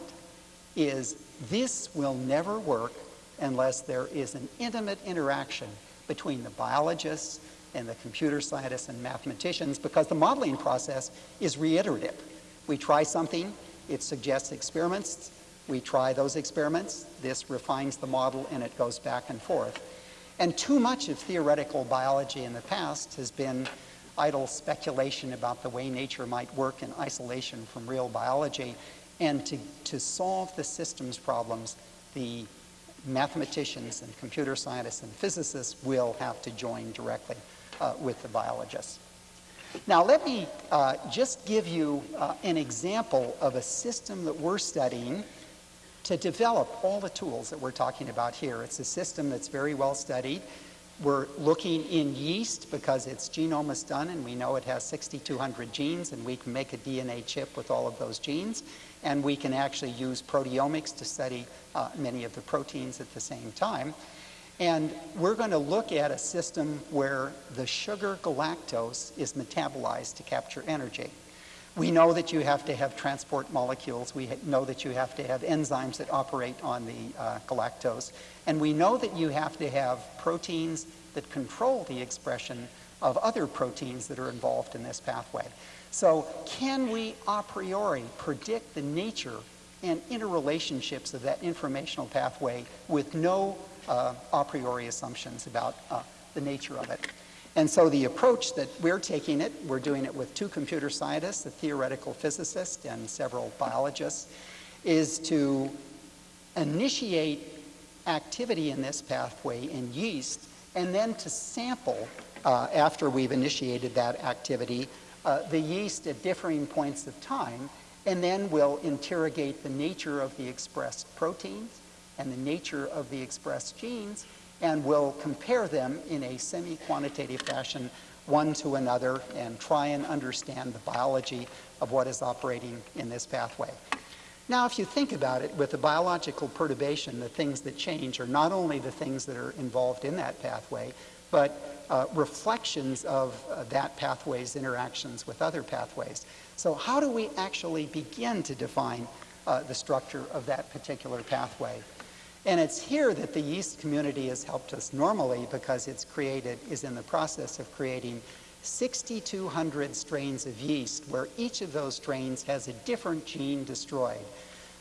is this will never work unless there is an intimate interaction between the biologists and the computer scientists and mathematicians because the modeling process is reiterative. We try something, it suggests experiments, we try those experiments, this refines the model, and it goes back and forth. And too much of theoretical biology in the past has been idle speculation about the way nature might work in isolation from real biology. And to, to solve the systems problems, the mathematicians and computer scientists and physicists will have to join directly uh, with the biologists. Now, let me uh, just give you uh, an example of a system that we're studying to develop all the tools that we're talking about here. It's a system that's very well studied. We're looking in yeast because its genome is done and we know it has 6,200 genes and we can make a DNA chip with all of those genes. And we can actually use proteomics to study uh, many of the proteins at the same time. And we're going to look at a system where the sugar galactose is metabolized to capture energy. We know that you have to have transport molecules. We know that you have to have enzymes that operate on the uh, galactose. And we know that you have to have proteins that control the expression of other proteins that are involved in this pathway. So can we a priori predict the nature and interrelationships of that informational pathway with no uh, a priori assumptions about uh, the nature of it? And so the approach that we're taking it, we're doing it with two computer scientists, a theoretical physicist, and several biologists, is to initiate activity in this pathway in yeast, and then to sample, uh, after we've initiated that activity, uh, the yeast at differing points of time, and then we'll interrogate the nature of the expressed proteins and the nature of the expressed genes, and we'll compare them in a semi-quantitative fashion one to another and try and understand the biology of what is operating in this pathway. Now, if you think about it, with a biological perturbation, the things that change are not only the things that are involved in that pathway, but uh, reflections of uh, that pathway's interactions with other pathways. So how do we actually begin to define uh, the structure of that particular pathway? And it's here that the yeast community has helped us normally because it's created, is in the process of creating 6,200 strains of yeast where each of those strains has a different gene destroyed.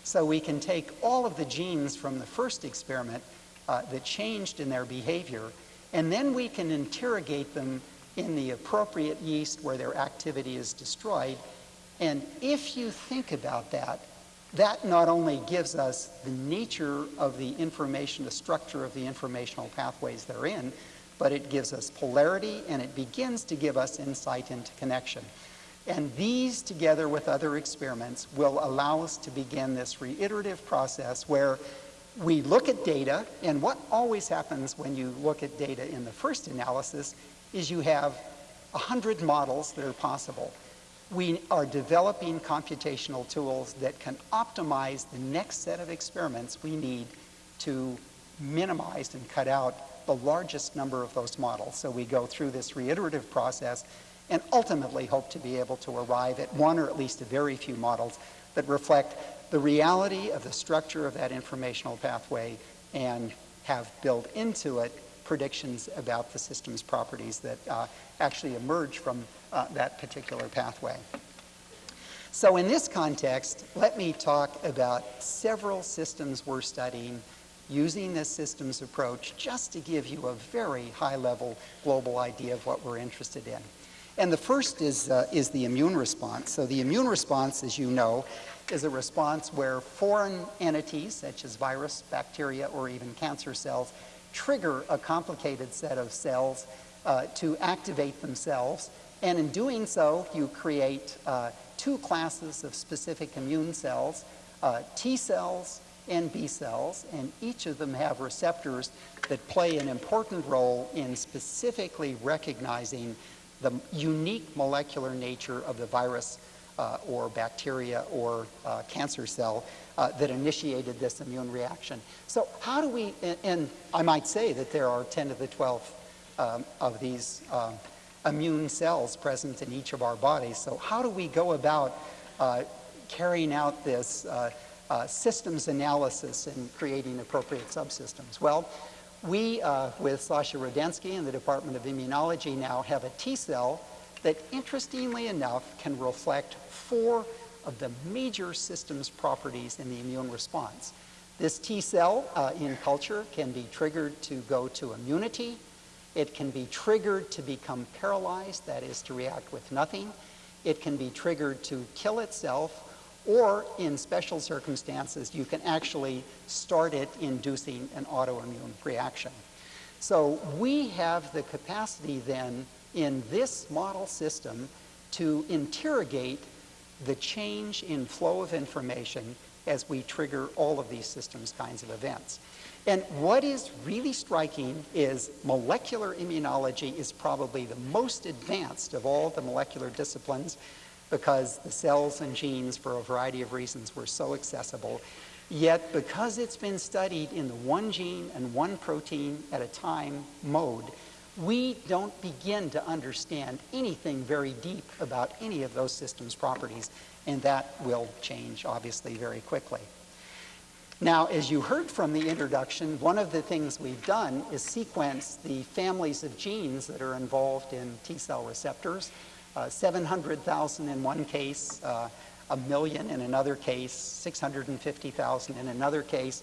So we can take all of the genes from the first experiment uh, that changed in their behavior, and then we can interrogate them in the appropriate yeast where their activity is destroyed. And if you think about that, that not only gives us the nature of the information, the structure of the informational pathways they're in, but it gives us polarity and it begins to give us insight into connection. And these, together with other experiments, will allow us to begin this reiterative process where we look at data, and what always happens when you look at data in the first analysis is you have 100 models that are possible we are developing computational tools that can optimize the next set of experiments we need to minimize and cut out the largest number of those models. So we go through this reiterative process and ultimately hope to be able to arrive at one or at least a very few models that reflect the reality of the structure of that informational pathway and have built into it predictions about the system's properties that uh, actually emerge from uh, that particular pathway. So in this context, let me talk about several systems we're studying using this systems approach just to give you a very high-level global idea of what we're interested in. And the first is, uh, is the immune response. So the immune response, as you know, is a response where foreign entities, such as virus, bacteria, or even cancer cells, trigger a complicated set of cells uh, to activate themselves. And in doing so, you create uh, two classes of specific immune cells, uh, T cells and B cells, and each of them have receptors that play an important role in specifically recognizing the unique molecular nature of the virus uh, or bacteria or uh, cancer cell uh, that initiated this immune reaction. So how do we, and, and, I might say that there are 10 to the 12 um, of these uh, immune cells present in each of our bodies. So how do we go about uh, carrying out this uh, systems analysis and creating appropriate subsystems? Well, we, with Sasha Rudensky in the Department of Immunology now have a T cell that interestingly enough can reflect four of the major systems properties in the immune response. This T cell uh, in culture can be triggered to go to immunity. It can be triggered to become paralyzed, that is to react with nothing. It can be triggered to kill itself, or in special circumstances, you can actually start it inducing an autoimmune reaction. So we have the capacity then in this model system to interrogate the change in flow of information as we trigger all of these systems kinds of events. And what is really striking is molecular immunology is probably the most advanced of all the molecular disciplines because the cells and genes, for a variety of reasons, were so accessible. Yet, because it's been studied in the one gene and one protein at a time mode, we don't begin to understand anything very deep about any of those systems properties, and that will change, obviously, very quickly. Now, as you heard from the introduction, one of the things we've done is sequence the families of genes that are involved in T cell receptors. Uh, 700,000 in one case, uh, a million in another case, 650,000 in another case,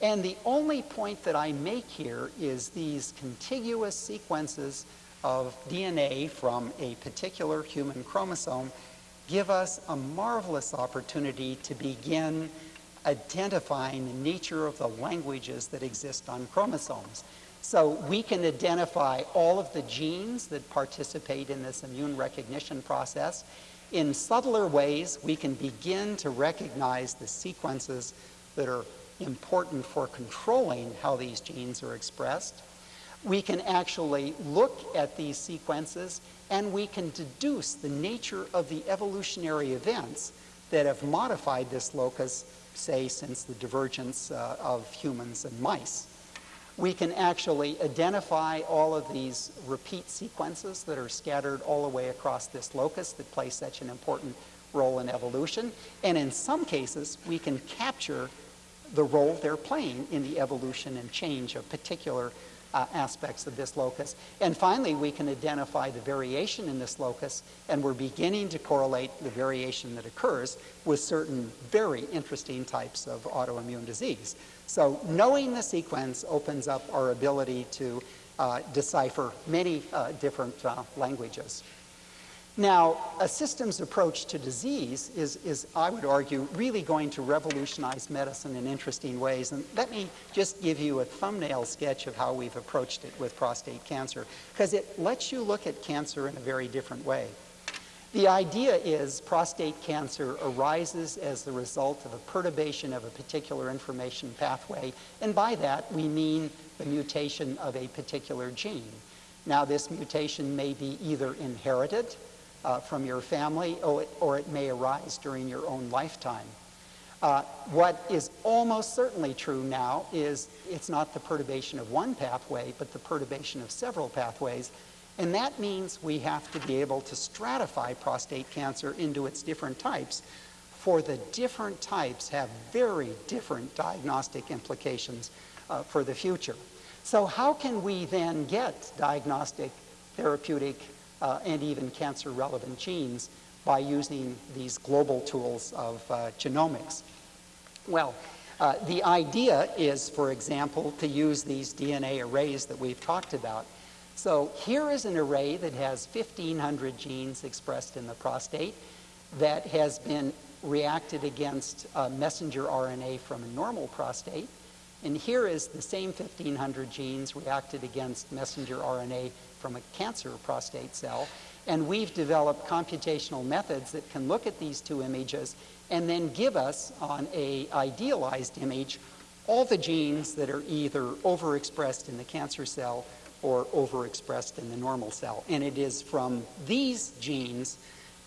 and the only point that I make here is these contiguous sequences of DNA from a particular human chromosome give us a marvelous opportunity to begin identifying the nature of the languages that exist on chromosomes. So we can identify all of the genes that participate in this immune recognition process. In subtler ways, we can begin to recognize the sequences that are important for controlling how these genes are expressed. We can actually look at these sequences and we can deduce the nature of the evolutionary events that have modified this locus, say, since the divergence uh, of humans and mice. We can actually identify all of these repeat sequences that are scattered all the way across this locus that play such an important role in evolution. And in some cases, we can capture the role they're playing in the evolution and change of particular uh, aspects of this locus. And finally, we can identify the variation in this locus, and we're beginning to correlate the variation that occurs with certain very interesting types of autoimmune disease. So knowing the sequence opens up our ability to uh, decipher many uh, different uh, languages. Now, a systems approach to disease is, is, I would argue, really going to revolutionize medicine in interesting ways. And let me just give you a thumbnail sketch of how we've approached it with prostate cancer, because it lets you look at cancer in a very different way. The idea is prostate cancer arises as the result of a perturbation of a particular information pathway, and by that we mean the mutation of a particular gene. Now, this mutation may be either inherited, uh, from your family, or it, or it, may arise during your own lifetime. Uh, what is almost certainly true now is it's not the perturbation of one pathway, but the perturbation of several pathways. And that means we have to be able to stratify prostate cancer into its different types, for the different types have very different diagnostic implications uh, for the future. So how can we then get diagnostic, therapeutic, uh, and even cancer-relevant genes by using these global tools of uh, genomics. Well, uh, the idea is, for example, to use these DNA arrays that we've talked about. So here is an array that has 1,500 genes expressed in the prostate that has been reacted against messenger RNA from a normal prostate. And here is the same 1,500 genes reacted against messenger RNA from a cancer prostate cell. And we've developed computational methods that can look at these two images and then give us on a idealized image all the genes that are either overexpressed in the cancer cell or overexpressed in the normal cell. And it is from these genes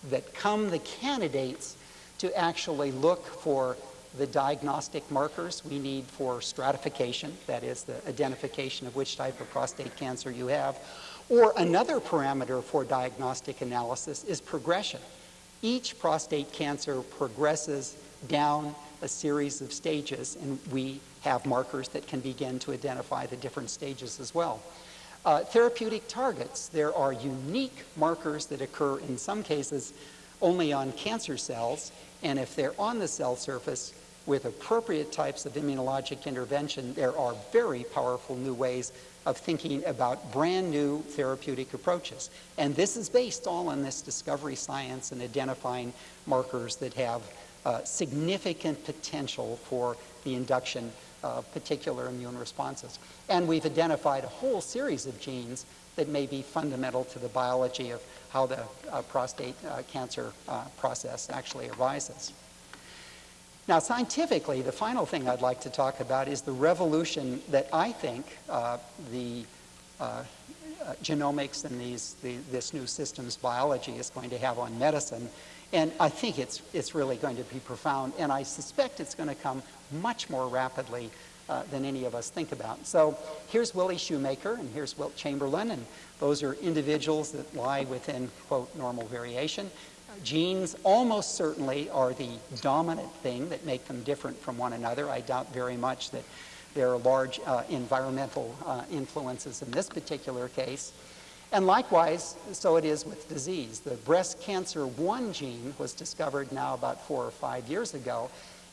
that come the candidates to actually look for the diagnostic markers we need for stratification, that is the identification of which type of prostate cancer you have, or another parameter for diagnostic analysis is progression. Each prostate cancer progresses down a series of stages, and we have markers that can begin to identify the different stages as well. Uh, therapeutic targets, there are unique markers that occur in some cases only on cancer cells, and if they're on the cell surface, with appropriate types of immunologic intervention, there are very powerful new ways of thinking about brand new therapeutic approaches. And this is based all on this discovery science and identifying markers that have uh, significant potential for the induction of particular immune responses. And we've identified a whole series of genes that may be fundamental to the biology of how the uh, prostate uh, cancer uh, process actually arises. Now, scientifically, the final thing I'd like to talk about is the revolution that I think uh, the uh, uh, genomics and these, the, this new systems biology is going to have on medicine. And I think it's, it's really going to be profound, and I suspect it's going to come much more rapidly uh, than any of us think about. So here's Willie Shoemaker, and here's Wilt Chamberlain, and those are individuals that lie within, quote, normal variation. Genes almost certainly are the dominant thing that make them different from one another. I doubt very much that there are large uh, environmental uh, influences in this particular case. And likewise, so it is with disease. The breast cancer 1 gene was discovered now about four or five years ago,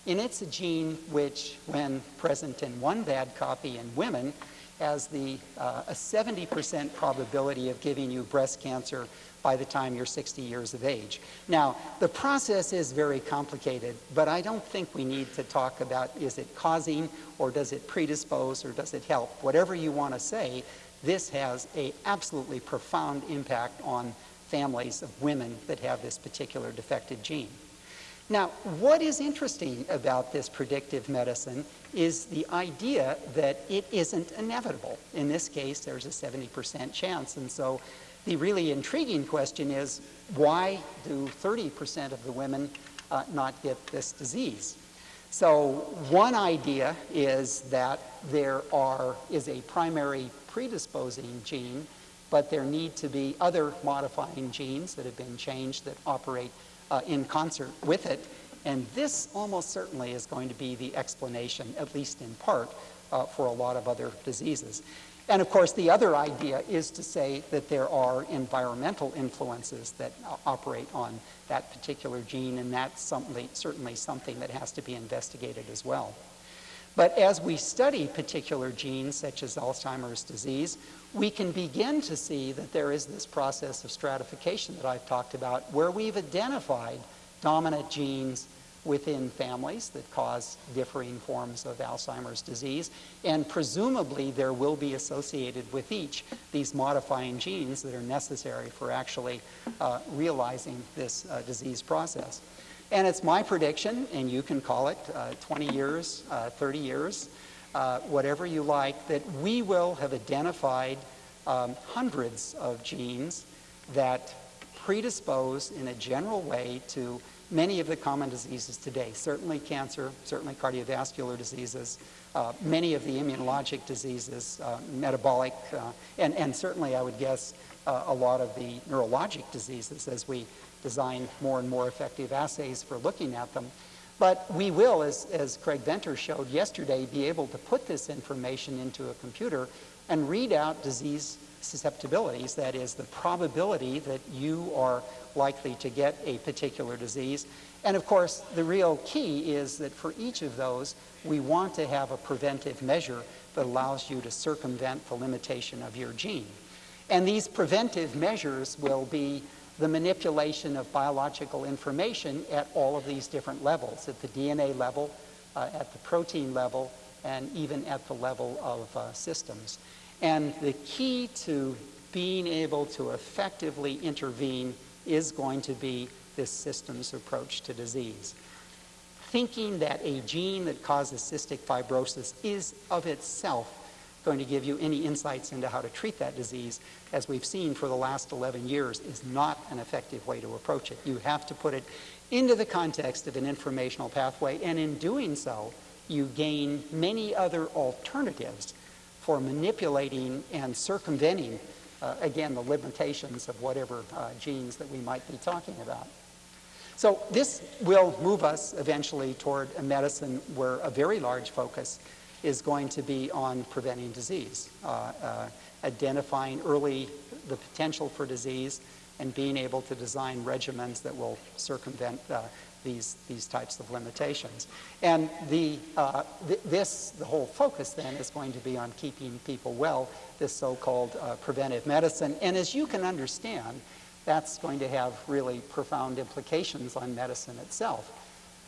And it's a gene which, when present in one bad copy in women, has the, uh, a 70% probability of giving you breast cancer by the time you're 60 years of age. Now, the process is very complicated, but I don't think we need to talk about is it causing or does it predispose or does it help. Whatever you want to say, this has a absolutely profound impact on families of women that have this particular defective gene. Now, what is interesting about this predictive medicine is the idea that it isn't inevitable. In this case, there's a 70% chance. And so the really intriguing question is why do 30% of the women uh, not get this disease? So one idea is that there are, is a primary predisposing gene, but there need to be other modifying genes that have been changed that operate uh, in concert with it. And this almost certainly is going to be the explanation, at least in part, uh, for a lot of other diseases. And of course, the other idea is to say that there are environmental influences that operate on that particular gene, and that's certainly, certainly something that has to be investigated as well. But as we study particular genes, such as Alzheimer's disease, we can begin to see that there is this process of stratification that I've talked about, where we've identified dominant genes within families that cause differing forms of Alzheimer's disease, and presumably there will be associated with each these modifying genes that are necessary for actually uh, realizing this uh, disease process. And it's my prediction, and you can call it uh, 20 years, uh, 30 years, uh, whatever you like, that we will have identified um, hundreds of genes that predispose in a general way to many of the common diseases today. Certainly cancer, certainly cardiovascular diseases, uh, many of the immunologic diseases, uh, metabolic, uh, and, and certainly I would guess uh, a lot of the neurologic diseases as we design more and more effective assays for looking at them. But we will, as, as Craig Venter showed yesterday, be able to put this information into a computer and read out disease susceptibilities, that is, the probability that you are likely to get a particular disease. And of course, the real key is that for each of those, we want to have a preventive measure that allows you to circumvent the limitation of your gene. And these preventive measures will be the manipulation of biological information at all of these different levels, at the DNA level, uh, at the protein level, and even at the level of uh, systems. And the key to being able to effectively intervene is going to be this systems approach to disease. Thinking that a gene that causes cystic fibrosis is of itself going to give you any insights into how to treat that disease, as we've seen for the last 11 years, is not an effective way to approach it. You have to put it into the context of an informational pathway, and in doing so, you gain many other alternatives for manipulating and circumventing, uh, again, the limitations of whatever uh, genes that we might be talking about. So this will move us eventually toward a medicine where a very large focus is going to be on preventing disease, uh, uh, identifying early the potential for disease, and being able to design regimens that will circumvent uh, these, these types of limitations. And the, uh, th this, the whole focus then is going to be on keeping people well, this so-called uh, preventive medicine. And as you can understand, that's going to have really profound implications on medicine itself.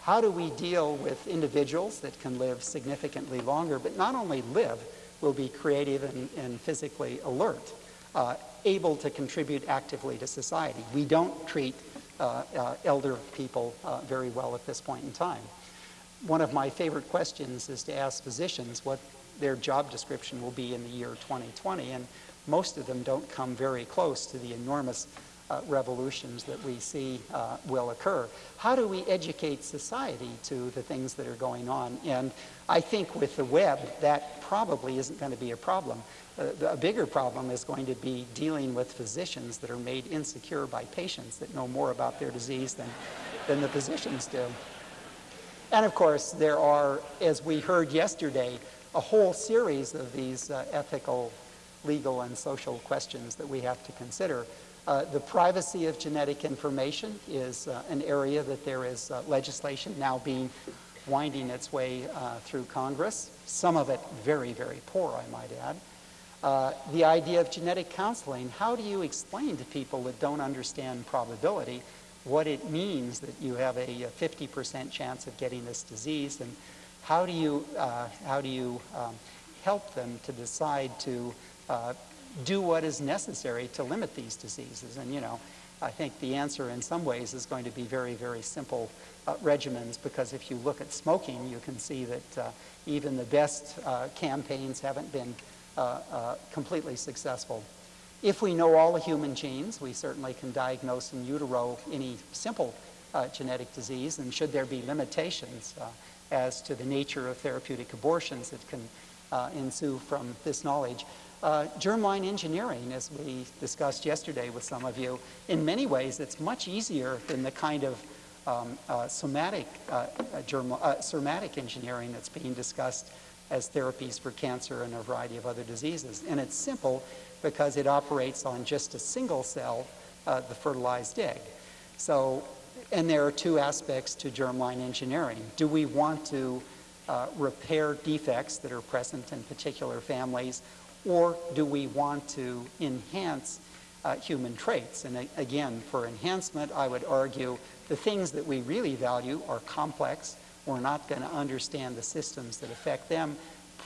How do we deal with individuals that can live significantly longer, but not only live, will be creative and, and physically alert, uh, able to contribute actively to society? We don't treat elder people uh, very well at this point in time. One of my favorite questions is to ask physicians what their job description will be in the year 2020, and most of them don't come very close to the enormous uh, revolutions that we see uh, will occur. How do we educate society to the things that are going on? And I think with the web, that probably isn't going to be a problem. Uh, a bigger problem is going to be dealing with physicians that are made insecure by patients that know more about their disease than, than the physicians do. And of course, there are, as we heard yesterday, a whole series of these uh, ethical, legal, and social questions that we have to consider. Uh, the privacy of genetic information is uh, an area that there is uh, legislation now being winding its way uh, through Congress, some of it very, very poor, I might add. Uh, the idea of genetic counseling, how do you explain to people that don't understand probability what it means that you have a 50% chance of getting this disease and how do you, uh, how do you um, help them to decide to uh, do what is necessary to limit these diseases? And, you know, I think the answer in some ways is going to be very, very simple uh, regimens because if you look at smoking, you can see that uh, even the best uh, campaigns haven't been completely successful. If we know all the human genes, we certainly can diagnose in utero any simple uh, genetic disease, and should there be limitations as to the nature of therapeutic abortions that can ensue from this knowledge, uh, germline engineering, as we discussed yesterday with some of you, in many ways it's much easier than the kind of um, uh, somatic, uh, germ uh, somatic engineering that's being discussed as therapies for cancer and a variety of other diseases. And it's simple because it operates on just a single cell, uh, the fertilized egg. So, and there are two aspects to germline engineering. Do we want to uh, repair defects that are present in particular families, or do we want to enhance uh, human traits? And again, for enhancement, I would argue the things that we really value are complex. We're not going to understand the systems that affect them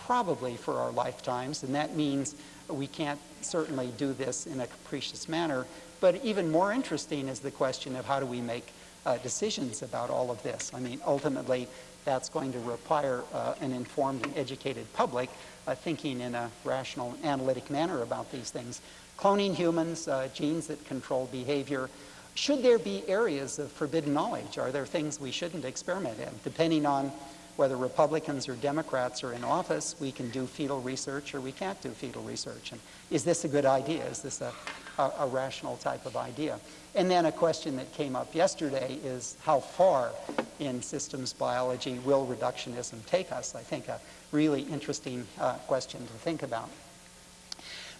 probably for our lifetimes, and that means we can't certainly do this in a capricious manner. But even more interesting is the question of how do we make uh, decisions about all of this. I mean, ultimately, that's going to require uh, an informed and educated public uh, thinking in a rational, analytic manner about these things. Cloning humans, uh, genes that control behavior. Should there be areas of forbidden knowledge? Are there things we shouldn't experiment in? Depending on whether Republicans or Democrats are in office, we can do fetal research or we can't do fetal research. And is this a good idea? Is this a, a, a rational type of idea? And then a question that came up yesterday is how far in systems biology will reductionism take us? I think a really interesting uh, question to think about.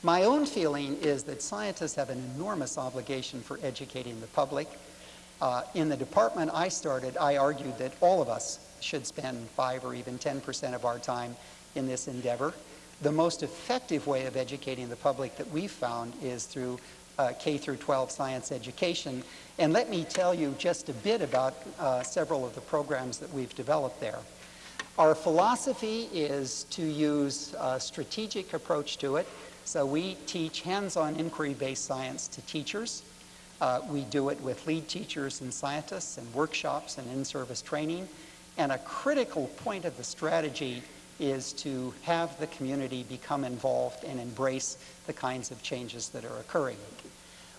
My own feeling is that scientists have an enormous obligation for educating the public. Uh, in the department I started, I argued that all of us should spend 5 or even 10% of our time in this endeavor. The most effective way of educating the public that we've found is through uh, K through 12 science education. And let me tell you just a bit about uh, several of the programs that we've developed there. Our philosophy is to use a strategic approach to it. So we teach hands-on inquiry-based science to teachers. Uh, we do it with lead teachers and scientists and workshops and in-service training. And a critical point of the strategy is to have the community become involved and embrace the kinds of changes that are occurring.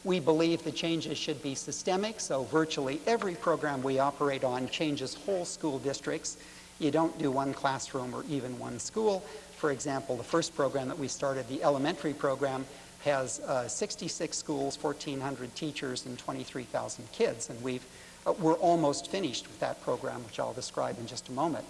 We believe the changes should be systemic, so virtually every program we operate on changes whole school districts. You don't do one classroom or even one school. For example, the first program that we started, the elementary program, has uh, 66 schools, 1,400 teachers, and 23,000 kids. And we've uh, we're almost finished with that program, which I'll describe in just a moment.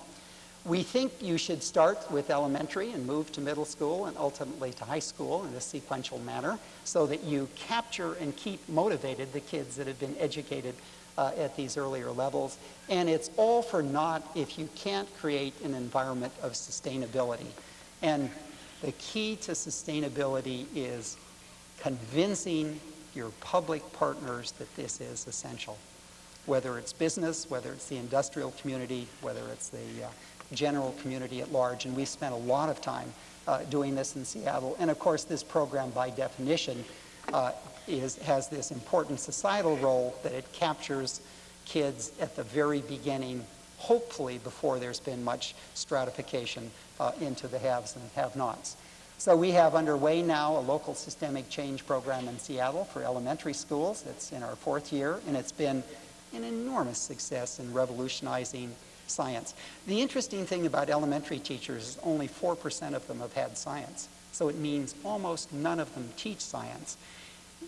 We think you should start with elementary and move to middle school and ultimately to high school in a sequential manner so that you capture and keep motivated the kids that have been educated uh, at these earlier levels. And it's all for naught if you can't create an environment of sustainability. And the key to sustainability is convincing your public partners that this is essential whether it's business, whether it's the industrial community, whether it's the uh, general community at large. And we spent a lot of time uh, doing this in Seattle. And of course, this program, by definition, uh, is, has this important societal role that it captures kids at the very beginning, hopefully before there's been much stratification uh, into the haves and have-nots. So we have underway now a local systemic change program in Seattle for elementary schools. It's in our fourth year, and it's been an enormous success in revolutionizing science. The interesting thing about elementary teachers is only 4% of them have had science. So it means almost none of them teach science.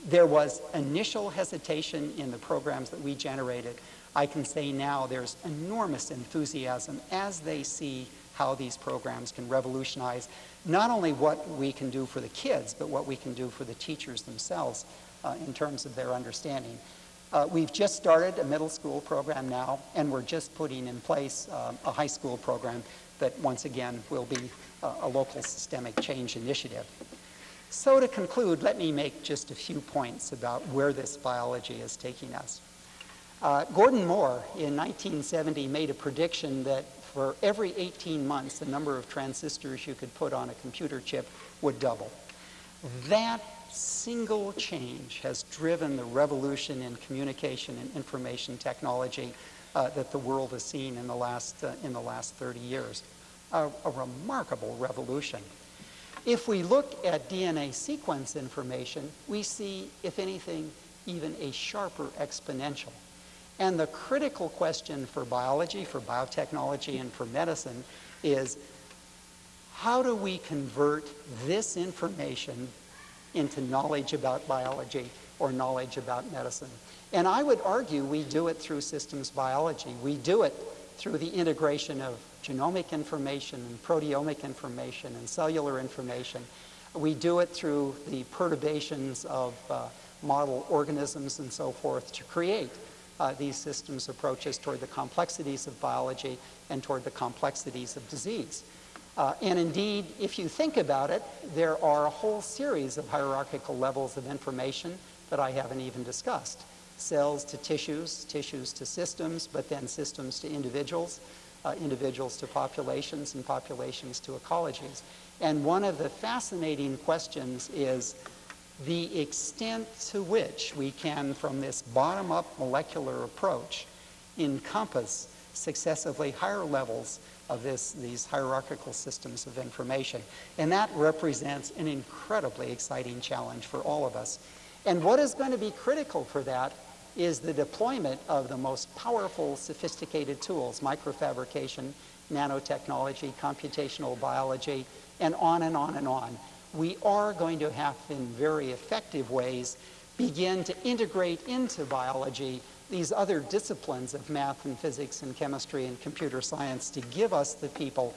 There was initial hesitation in the programs that we generated. I can say now there's enormous enthusiasm as they see how these programs can revolutionize not only what we can do for the kids, but what we can do for the teachers themselves uh, in terms of their understanding. Uh, we've just started a middle school program now, and we're just putting in place um, a high school program that once again will be uh, a local systemic change initiative. So to conclude, let me make just a few points about where this biology is taking us. Uh, Gordon Moore in 1970 made a prediction that for every 18 months, the number of transistors you could put on a computer chip would double. That single change has driven the revolution in communication and information technology uh, that the world has seen in the last, uh, in the last 30 years. A, a remarkable revolution. If we look at DNA sequence information, we see, if anything, even a sharper exponential. And the critical question for biology, for biotechnology, and for medicine is how do we convert this information into knowledge about biology or knowledge about medicine? And I would argue we do it through systems biology. We do it through the integration of genomic information and proteomic information and cellular information. We do it through the perturbations of uh, model organisms and so forth to create uh, these systems approaches toward the complexities of biology and toward the complexities of disease. Uh, and indeed, if you think about it, there are a whole series of hierarchical levels of information that I haven't even discussed. Cells to tissues, tissues to systems, but then systems to individuals, uh, individuals to populations, and populations to ecologies. And one of the fascinating questions is the extent to which we can, from this bottom-up molecular approach, encompass successively higher levels of this, these hierarchical systems of information. And that represents an incredibly exciting challenge for all of us. And what is going to be critical for that is the deployment of the most powerful, sophisticated tools, microfabrication, nanotechnology, computational biology, and on and on and on. We are going to have, in very effective ways, begin to integrate into biology these other disciplines of math and physics and chemistry and computer science to give us the people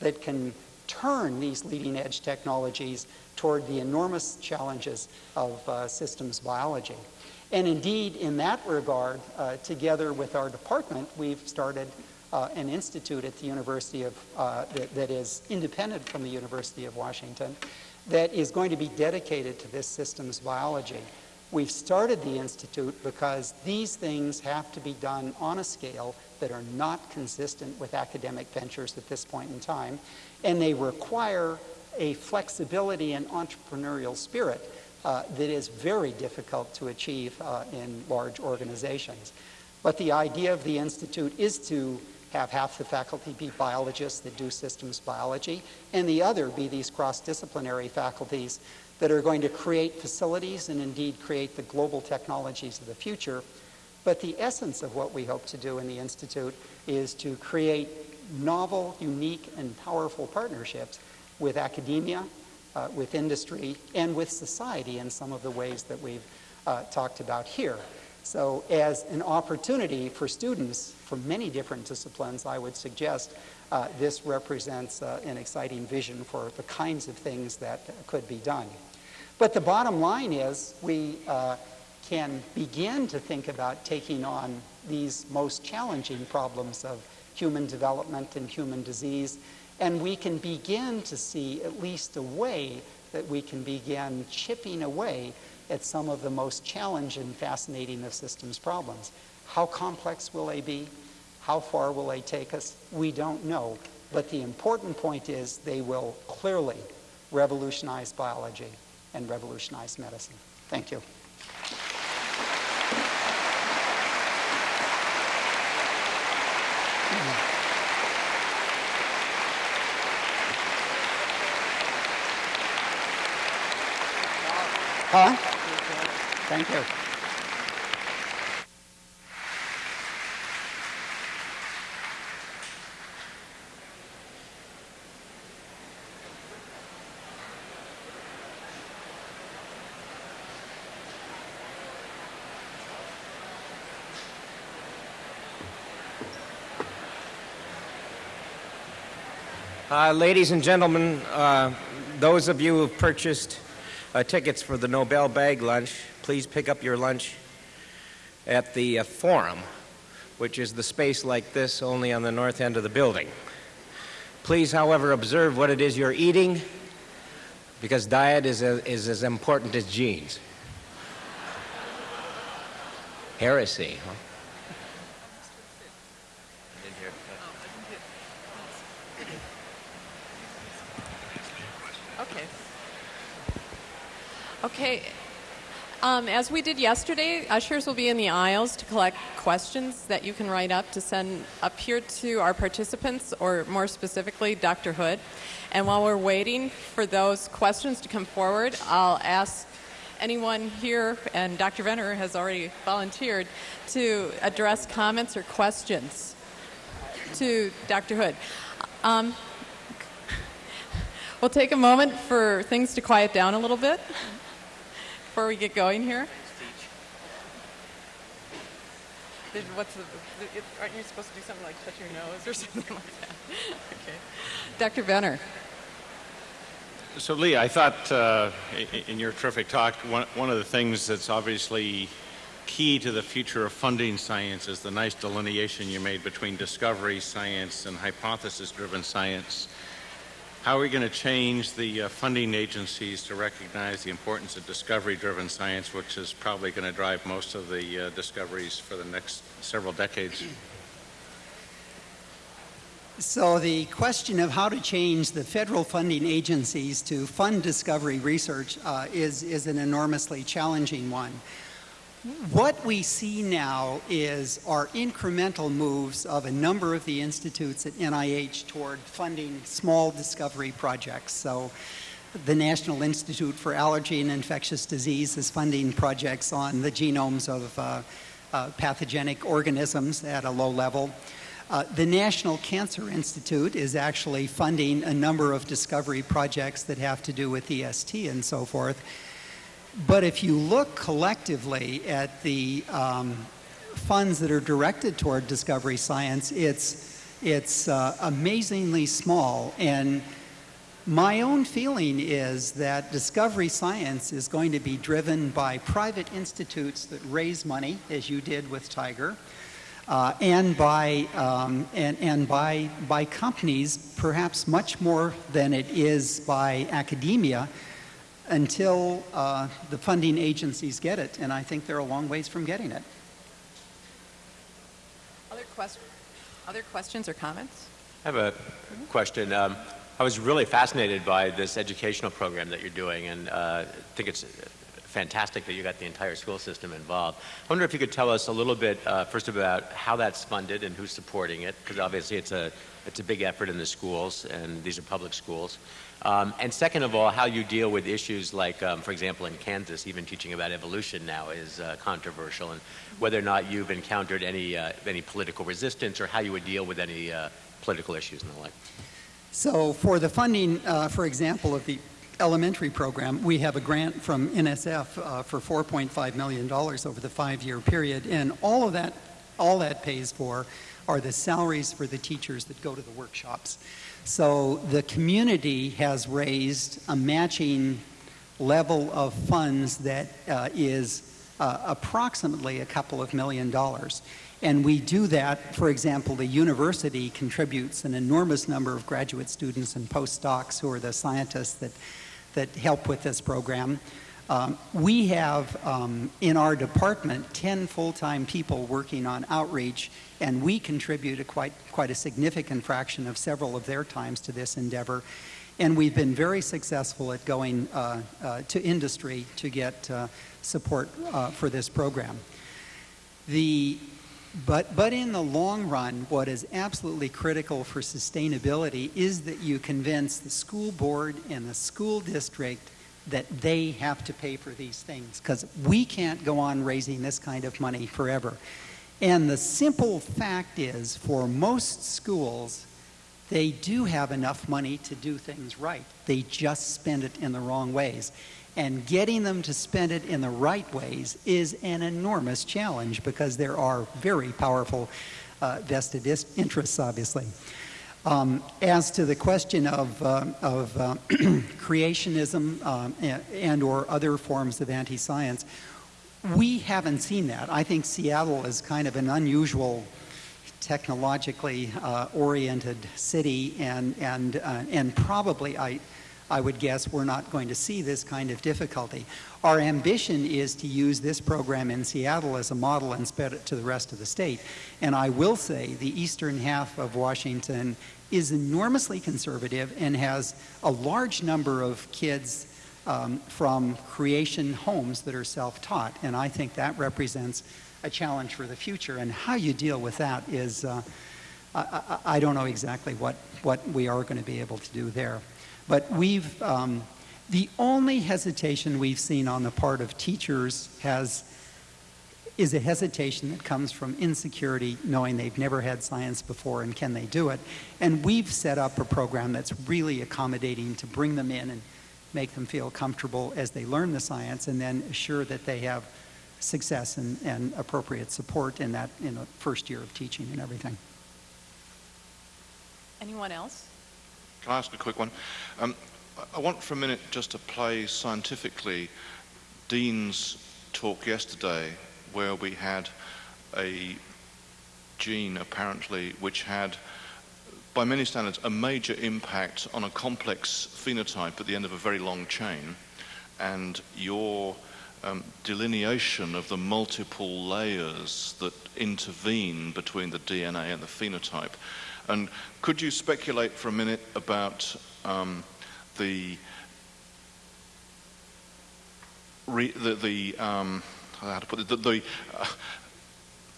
that can turn these leading edge technologies toward the enormous challenges of uh, systems biology. And indeed, in that regard, uh, together with our department, we've started uh, an institute at the University of, uh, that, that is independent from the University of Washington that is going to be dedicated to this systems biology. We've started the Institute because these things have to be done on a scale that are not consistent with academic ventures at this point in time, and they require a flexibility and entrepreneurial spirit uh, that is very difficult to achieve uh, in large organizations. But the idea of the Institute is to have half the faculty be biologists that do systems biology, and the other be these cross-disciplinary faculties that are going to create facilities and indeed create the global technologies of the future. But the essence of what we hope to do in the Institute is to create novel, unique, and powerful partnerships with academia, uh, with industry, and with society in some of the ways that we've uh, talked about here. So as an opportunity for students from many different disciplines, I would suggest uh, this represents uh, an exciting vision for the kinds of things that could be done. But the bottom line is we uh, can begin to think about taking on these most challenging problems of human development and human disease, and we can begin to see at least a way that we can begin chipping away at some of the most challenging and fascinating of systems problems. How complex will they be? How far will they take us? We don't know. But the important point is they will clearly revolutionize biology and revolutionize medicine. Thank you. Huh? Thank you. Uh, ladies and gentlemen, uh, those of you who have purchased uh, tickets for the Nobel Bag Lunch, please pick up your lunch at the uh, Forum, which is the space like this only on the north end of the building. Please, however, observe what it is you're eating because diet is, a, is as important as genes. Heresy, huh? Okay. Okay. Um, as we did yesterday, ushers will be in the aisles to collect questions that you can write up to send up here to our participants, or more specifically, Dr. Hood. And while we're waiting for those questions to come forward, I'll ask anyone here, and Dr. Venter has already volunteered, to address comments or questions to Dr. Hood. Um, We'll take a moment for things to quiet down a little bit before we get going here. Did- What's the, it- aren't you supposed to do something like touch your nose or something like that? Okay. Dr. Venter. So, Lee, I thought uh, in your terrific talk, one, one of the things that's obviously key to the future of funding science is the nice delineation you made between discovery science and hypothesis driven science. How are we going to change the uh, funding agencies to recognize the importance of discovery driven science, which is probably going to drive most of the uh, discoveries for the next several decades? So the question of how to change the federal funding agencies to fund discovery research uh, is, is an enormously challenging one. What we see now is our incremental moves of a number of the institutes at NIH toward funding small discovery projects. So the National Institute for Allergy and Infectious Disease is funding projects on the genomes of uh, uh, pathogenic organisms at a low level. Uh, the National Cancer Institute is actually funding a number of discovery projects that have to do with EST and so forth. But if you look collectively at the um, funds that are directed toward discovery science, it's, it's uh, amazingly small. And my own feeling is that discovery science is going to be driven by private institutes that raise money, as you did with TIGR, uh, and by um, and, and by by companies, perhaps much more than it is by academia, until uh, the funding agencies get it. And I think they're a long ways from getting it. Other, quest- other questions or comments? I have a question. Um, I was really fascinated by this educational program that you're doing, and uh, I think it's fantastic that you got the entire school system involved. I wonder if you could tell us a little bit uh, first about how that's funded and who's supporting it, because obviously it's a it's a big effort in the schools, and these are public schools. Um, and second of all, how you deal with issues like, um, for example, in Kansas, even teaching about evolution now is uh, controversial, and whether or not you've encountered any uh, any political resistance or how you would deal with any uh, political issues and the like. So for the funding, uh, for example, of the elementary program, we have a grant from NSF uh, for $4.5 million over the five-year period, and all of that, all that pays for are the salaries for the teachers that go to the workshops. So the community has raised a matching level of funds that uh, is uh, approximately a couple of million dollars. And we do that, for example, the university contributes an enormous number of graduate students and postdocs who are the scientists that, that help with this program. Um, we have um, in our department 10 full-time people working on outreach and we contribute a quite, quite a significant fraction of several of their times to this endeavor. And we've been very successful at going uh, uh, to industry to get uh, support uh, for this program. The, but, but in the long run, what is absolutely critical for sustainability is that you convince the school board and the school district that they have to pay for these things because we can't go on raising this kind of money forever. And the simple fact is, for most schools, they do have enough money to do things right. They just spend it in the wrong ways. And getting them to spend it in the right ways is an enormous challenge because there are very powerful uh, vested interests, obviously. Um, as to the question of, uh, of uh, creationism um, and, and or other forms of anti-science, we haven't seen that. I think Seattle is kind of an unusual technologically uh, oriented city and, and, uh, and probably I, I would guess we're not going to see this kind of difficulty. Our ambition is to use this program in Seattle as a model and spread it to the rest of the state. And I will say the eastern half of Washington is enormously conservative and has a large number of kids um, from creation homes that are self-taught. And I think that represents a challenge for the future. And how you deal with that is, uh, I, I, I, don't know exactly what, what we are going to be able to do there. But we've, um, the only hesitation we've seen on the part of teachers has, is a hesitation that comes from insecurity, knowing they've never had science before and can they do it. And we've set up a program that's really accommodating to bring them in and make them feel comfortable as they learn the science and then assure that they have success and, and appropriate support in that in the first year of teaching and everything. Anyone else? Can I ask a quick one? Um, I want for a minute just to play scientifically Dean's talk yesterday where we had a gene apparently which had by many standards, a major impact on a complex phenotype at the end of a very long chain. And your um, delineation of the multiple layers that intervene between the DNA and the phenotype. And could you speculate for a minute about um, the, re, the, the um, how to put it, the, the uh,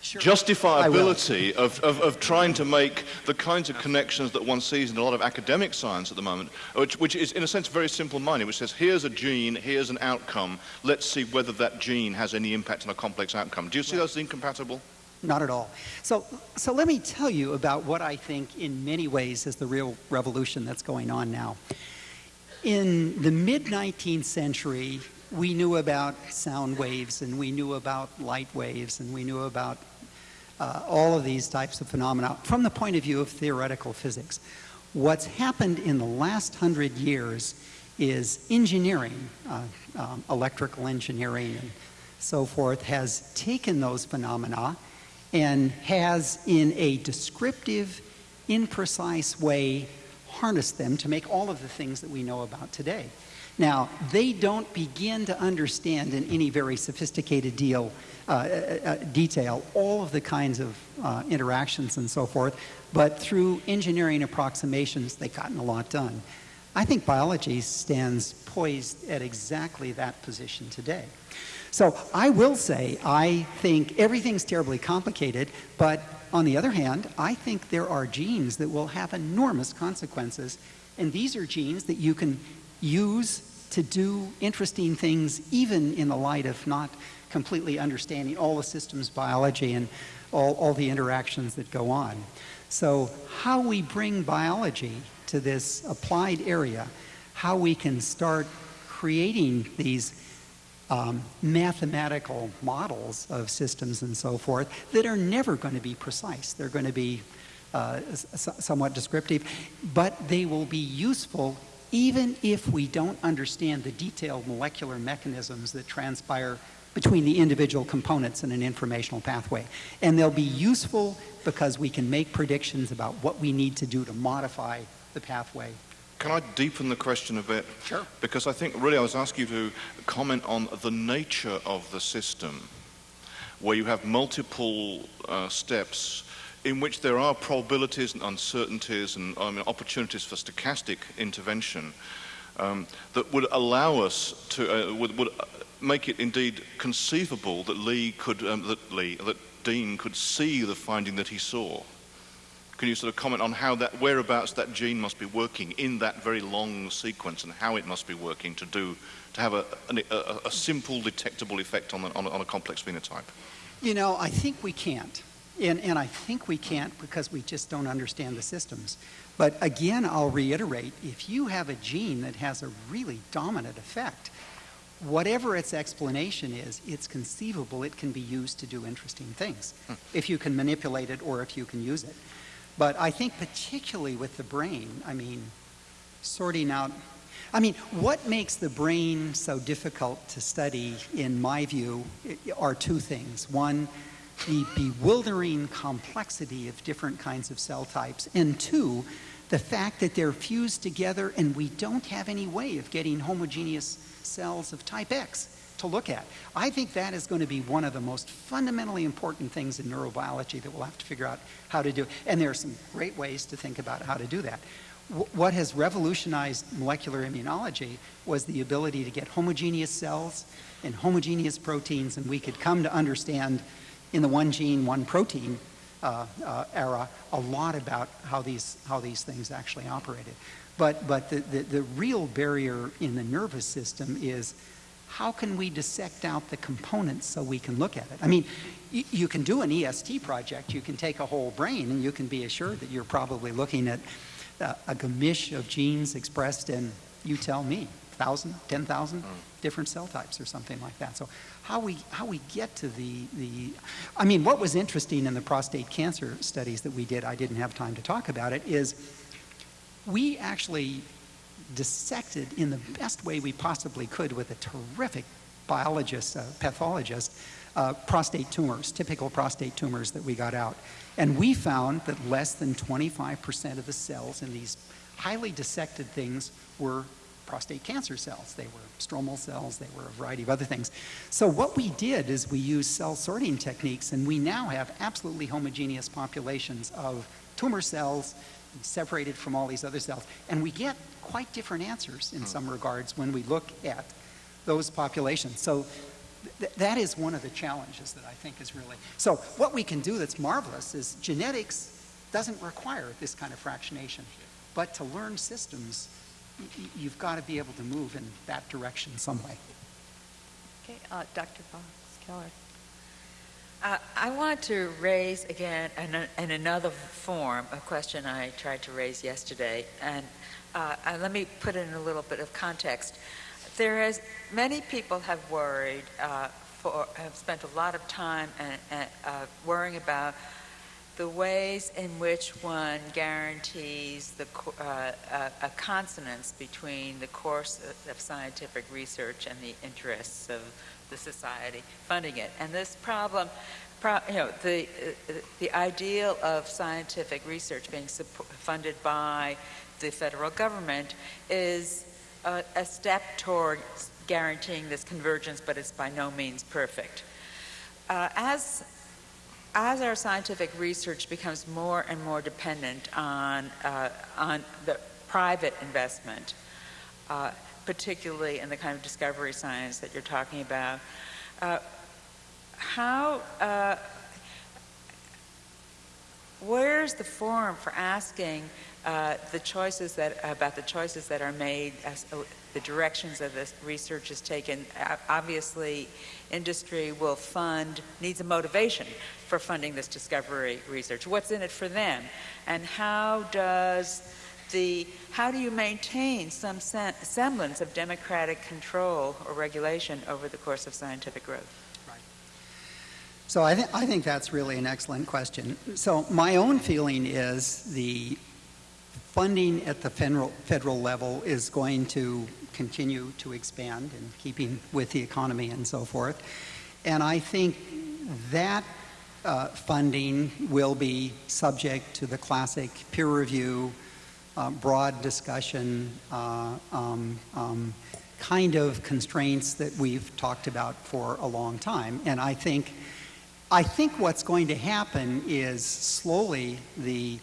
Sure. justifiability of, of, of, trying to make the kinds of connections that one sees in a lot of academic science at the moment, which, which is in a sense very simple-minded, which says here's a gene, here's an outcome, let's see whether that gene has any impact on a complex outcome. Do you see right. those as incompatible? Not at all. So, so let me tell you about what I think in many ways is the real revolution that's going on now. In the mid-19th century, we knew about sound waves and we knew about light waves and we knew about uh, all of these types of phenomena from the point of view of theoretical physics. What's happened in the last hundred years is engineering, uh, um, electrical engineering and so forth, has taken those phenomena and has in a descriptive, imprecise way harnessed them to make all of the things that we know about today. Now, they don't begin to understand in any very sophisticated deal, uh, uh, uh, detail all of the kinds of uh, interactions and so forth, but through engineering approximations, they've gotten a lot done. I think biology stands poised at exactly that position today. So I will say, I think everything's terribly complicated, but on the other hand, I think there are genes that will have enormous consequences, and these are genes that you can use to do interesting things even in the light of not completely understanding all the systems biology and all, all the interactions that go on. So how we bring biology to this applied area, how we can start creating these um, mathematical models of systems and so forth that are never going to be precise. They're going to be uh, somewhat descriptive, but they will be useful even if we don't understand the detailed molecular mechanisms that transpire between the individual components in an informational pathway. And they'll be useful because we can make predictions about what we need to do to modify the pathway. Can I deepen the question a bit? Sure. Because I think really I was asking you to comment on the nature of the system where you have multiple uh, steps in which there are probabilities and uncertainties and um, opportunities for stochastic intervention um, that would allow us to, uh, would, would, make it indeed conceivable that Lee could, um, that Lee, that Dean could see the finding that he saw. Can you sort of comment on how that, whereabouts that gene must be working in that very long sequence and how it must be working to do, to have a, a, a simple detectable effect on, the, on, a, on a complex phenotype? You know, I think we can't. And, and I think we can't because we just don't understand the systems. But again, I'll reiterate, if you have a gene that has a really dominant effect, whatever its explanation is, it's conceivable it can be used to do interesting things hmm. if you can manipulate it or if you can use it. But I think particularly with the brain, I mean, sorting out, I mean, what makes the brain so difficult to study, in my view, are two things. One, the bewildering complexity of different kinds of cell types, and two, the fact that they're fused together and we don't have any way of getting homogeneous cells of type X to look at. I think that is going to be one of the most fundamentally important things in neurobiology that we'll have to figure out how to do. And there are some great ways to think about how to do that. Wh- What has revolutionized molecular immunology was the ability to get homogeneous cells and homogeneous proteins, and we could come to understand in the one gene, one protein uh, uh, era a lot about how these, how these things actually operated. But, but the, the, the real barrier in the nervous system is how can we dissect out the components so we can look at it? I mean, you can do an EST project, you can take a whole brain, and you can be assured that you're probably looking at uh, a gamish of genes expressed in, you tell me, 1,000, 10,000 different cell types or something like that. So how we, how we get to the, the, I mean, what was interesting in the prostate cancer studies that we did, I didn't have time to talk about it, is we actually dissected in the best way we possibly could with a terrific biologist, uh, pathologist, uh, prostate tumors, typical prostate tumors that we got out. And we found that less than 25% of the cells in these highly dissected things were prostate cancer cells. They were stromal cells, they were a variety of other things. So what we did is we used cell sorting techniques and we now have absolutely homogeneous populations of tumor cells separated from all these other cells. And we get quite different answers in hmm. some regards when we look at those populations. So th- that is one of the challenges that I think is really. So what we can do that's marvelous is genetics doesn't require this kind of fractionation. But to learn systems, you've got to be able to move in that direction some way. Okay, uh, Dr. Fox Keller. Uh, I want to raise again in, in another form a question I tried to raise yesterday, and uh, uh, let me put in a little bit of context. There is many people have worried, uh, for have spent a lot of time and, and, uh, worrying about the ways in which one guarantees the uh, uh, a consonance between the course of, of scientific research and the interests of the society funding it. And this problem, pro, you know, the, uh, the ideal of scientific research being funded by the federal government is a, a step toward guaranteeing this convergence, but it's by no means perfect. Uh, as as our scientific research becomes more and more dependent on, uh, on the private investment, uh, particularly in the kind of discovery science that you're talking about, uh, how, uh, where's the forum for asking uh, the choices that, about the choices that are made as uh, the directions that this research is taken? Obviously, industry will fund, needs a motivation for funding this discovery research. What's in it for them? And how does the, how do you maintain some semblance of democratic control or regulation over the course of scientific growth? So I, th- I think that's really an excellent question. So my own feeling is the funding at the federal, federal level is going to continue to expand in keeping with the economy and so forth. And I think that uh, funding will be subject to the classic peer review, uh, broad discussion, uh, um, um, kind of constraints that we've talked about for a long time. And I think, I think what's going to happen is slowly the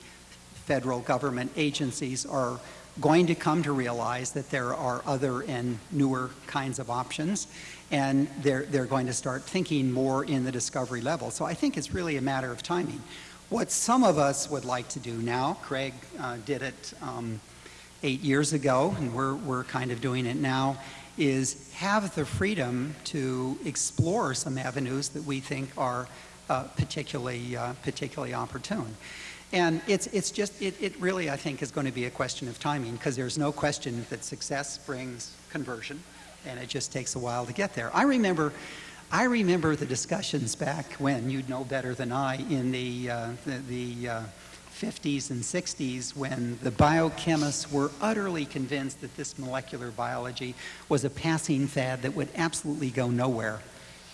federal government agencies are going to come to realize that there are other and newer kinds of options and they're, they're going to start thinking more in the discovery level. So I think it's really a matter of timing. What some of us would like to do now, Craig uh, did it um, eight years ago, and we're, we're kind of doing it now, is have the freedom to explore some avenues that we think are uh, particularly, uh, particularly opportune. And it's, it's just, it, it really, I think, is going to be a question of timing because there's no question that success brings conversion and it just takes a while to get there. I remember, I remember the discussions back when, you'd know better than I, in the, uh, the, the uh, 50s and 60s when the biochemists were utterly convinced that this molecular biology was a passing fad that would absolutely go nowhere.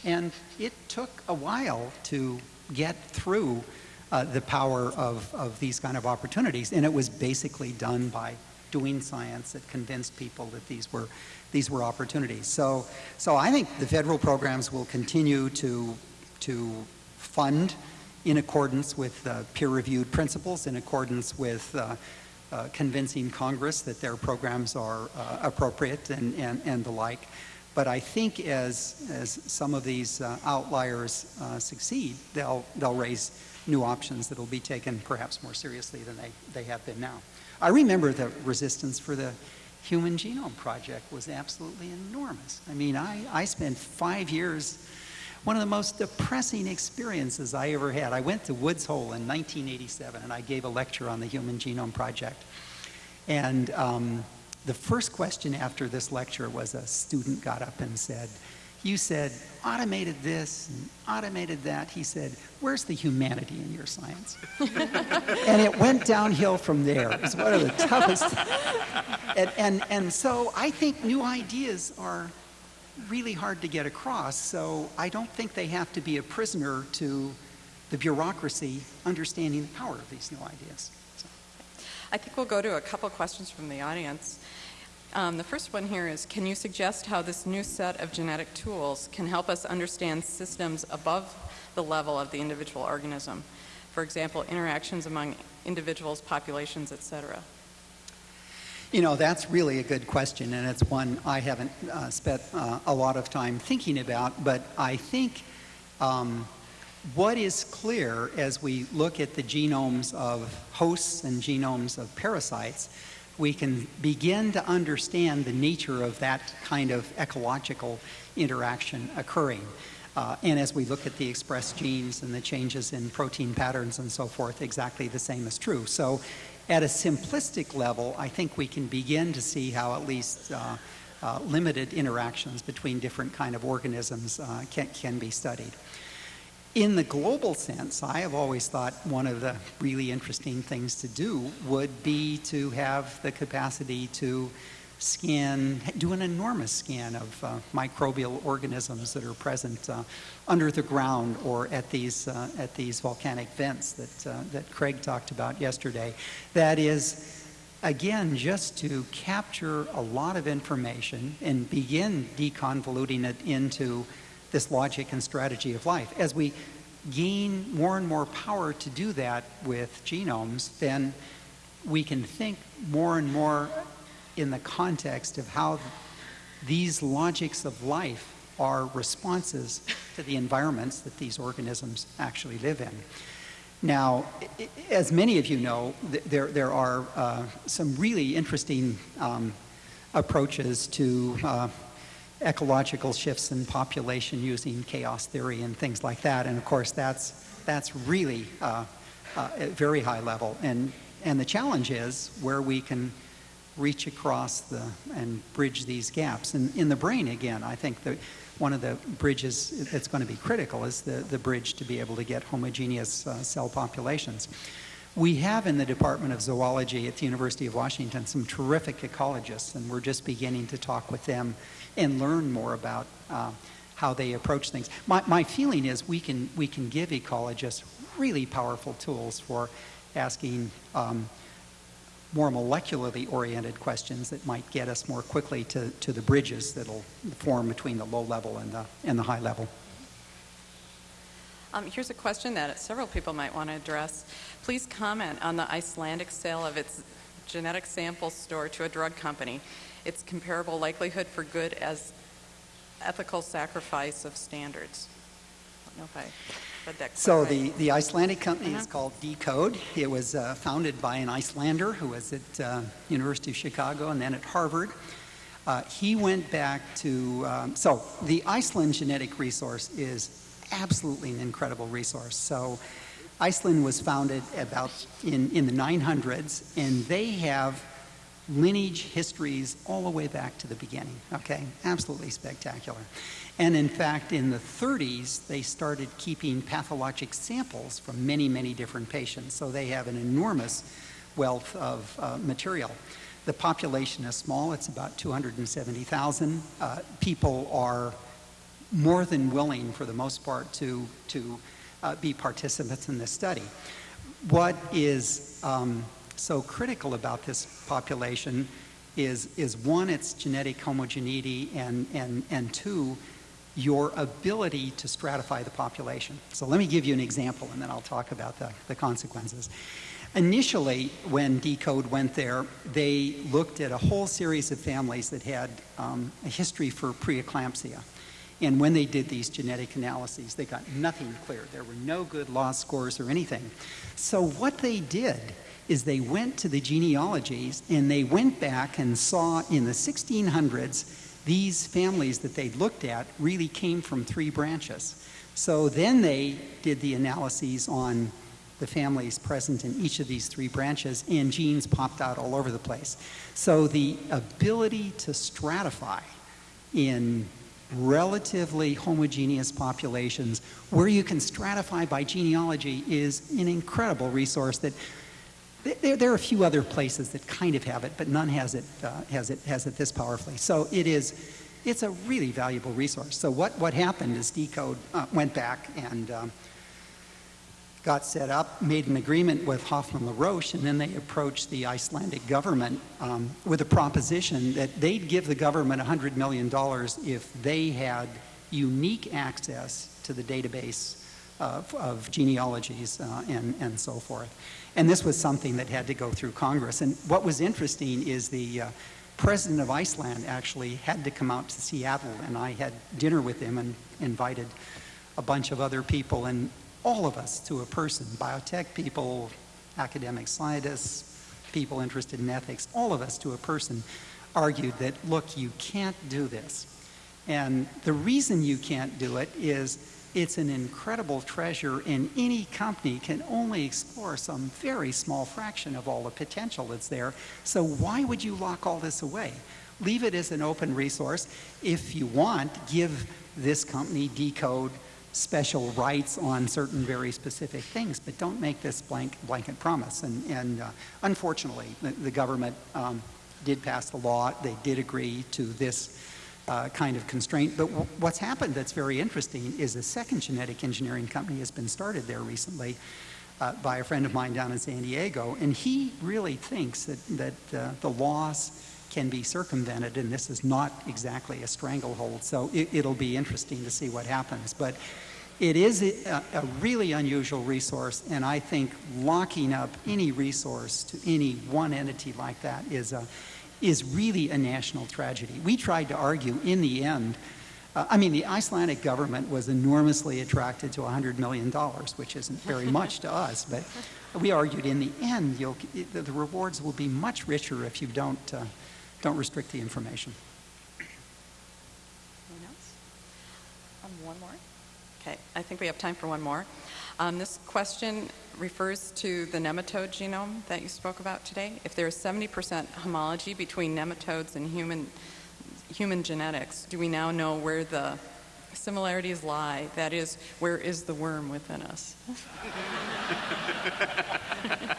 And it took a while to get through uh, the power of, of these kind of opportunities. And it was basically done by doing science that convinced people that these were, these were opportunities. So, so I think the federal programs will continue to, to fund in accordance with uh, peer-reviewed principles, in accordance with uh, uh, convincing Congress that their programs are uh, appropriate and, and, and the like. But I think as, as some of these uh, outliers uh, succeed, they'll, they'll raise new options that will be taken perhaps more seriously than they, they have been now. I remember the resistance for the Human Genome Project was absolutely enormous. I mean, I, I spent five years one of the most depressing experiences I ever had. I went to Woods Hole in 1987 and I gave a lecture on the Human Genome Project. And um, the first question after this lecture was a student got up and said, you said automated this and automated that. He said, where's the humanity in your science? and it went downhill from there. It was one of the toughest. and, and, and so I think new ideas are really hard to get across. So I don't think they have to be a prisoner to the bureaucracy understanding the power of these new ideas. So. I think we'll go to a couple questions from the audience. Um, the first one here is, can you suggest how this new set of genetic tools can help us understand systems above the level of the individual organism? For example, interactions among individuals, populations, etc. You know, that's really a good question, and it's one I haven't uh, spent uh, a lot of time thinking about, but I think um, what is clear as we look at the genomes of hosts and genomes of parasites, we can begin to understand the nature of that kind of ecological interaction occurring. Uh, and as we look at the expressed genes and the changes in protein patterns and so forth, exactly the same is true. So at a simplistic level, I think we can begin to see how at least uh, uh, limited interactions between different kind of organisms uh, can, can be studied. In the global sense, I have always thought one of the really interesting things to do would be to have the capacity to scan, do an enormous scan of uh, microbial organisms that are present uh, under the ground or at these, uh, at these volcanic vents that, uh, that Craig talked about yesterday. That is, again, just to capture a lot of information and begin deconvoluting it into this logic and strategy of life. As we gain more and more power to do that with genomes, then we can think more and more in the context of how these logics of life are responses to the environments that these organisms actually live in. Now, as many of you know, there, there are uh, some really interesting um, approaches to uh, ecological shifts in population using chaos theory and things like that. And of course, that's, that's really uh, uh, at very high level. And, and the challenge is where we can reach across the, and bridge these gaps. And in the brain, again, I think that one of the bridges that's going to be critical is the, the bridge to be able to get homogeneous uh, cell populations. We have in the Department of Zoology at the University of Washington some terrific ecologists, and we're just beginning to talk with them and learn more about uh, how they approach things. My, my feeling is we can, we can give ecologists really powerful tools for asking um, more molecularly oriented questions that might get us more quickly to, to the bridges that'll form between the low level and the, and the high level. Um, here's a question that several people might want to address. Please comment on the Icelandic sale of its genetic sample store to a drug company. Its comparable likelihood for good as ethical sacrifice of standards. I don't know if I so the, the Icelandic company uh -huh. is called deCODE. It was uh, founded by an Icelander who was at uh, University of Chicago and then at Harvard. Uh, he went back to, um, so the Iceland genetic resource is absolutely an incredible resource. So Iceland was founded about in, in the 900s and they have lineage histories all the way back to the beginning. Okay, absolutely spectacular. And in fact, in the 30s, they started keeping pathologic samples from many, many different patients. So they have an enormous wealth of uh, material. The population is small, it's about 270,000. Uh, people are more than willing, for the most part, to, to uh, be participants in this study. What is um, so critical about this population is, is one, its genetic homogeneity, and, and, and two, your ability to stratify the population. So let me give you an example, and then I'll talk about the, the consequences. Initially, when deCODE went there, they looked at a whole series of families that had um, a history for preeclampsia. And when they did these genetic analyses, they got nothing clear. There were no good LOD scores or anything. So what they did is they went to the genealogies and they went back and saw in the 1600s these families that they looked at really came from three branches. So then they did the analyses on the families present in each of these three branches, and genes popped out all over the place. So the ability to stratify in relatively homogeneous populations where you can stratify by genealogy is an incredible resource that there, there, are a few other places that kind of have it, but none has it, uh, has it, has it this powerfully. So it is, it's a really valuable resource. So what, what happened is deCODE uh, went back and um, got set up, made an agreement with Hoffmann La Roche, and then they approached the Icelandic government um, with a proposition that they'd give the government $100 million if they had unique access to the database of, of genealogies uh, and, and so forth. And this was something that had to go through Congress. And what was interesting is the uh, president of Iceland actually had to come out to Seattle, and I had dinner with him and invited a bunch of other people. And all of us to a person, biotech people, academic scientists, people interested in ethics, all of us to a person argued that, look, you can't do this. And the reason you can't do it is it's an incredible treasure and any company can only explore some very small fraction of all the potential that's there. So why would you lock all this away? Leave it as an open resource. If you want, give this company deCODE special rights on certain very specific things, but don't make this blank, blanket promise. And, and uh, unfortunately, the, the government um, did pass the law. They did agree to this uh, kind of constraint. But what's happened that's very interesting is a second genetic engineering company has been started there recently uh, by a friend of mine down in San Diego. And he really thinks that, that uh, the laws can be circumvented, and this is not exactly a stranglehold. So it, will be interesting to see what happens. But it is a, a, really unusual resource, and I think locking up any resource to any one entity like that is, a, is really a national tragedy. We tried to argue in the end, uh, I mean, the Icelandic government was enormously attracted to $100 million, which isn't very much to us, but we argued in the end, the, the rewards will be much richer if you don't uh, don't restrict the information. Anyone else? Um, one more? Okay, I think we have time for one more. Um, this question refers to the nematode genome that you spoke about today. If there is 70% homology between nematodes and human, human genetics, do we now know where the similarities lie? That is, where is the worm within us?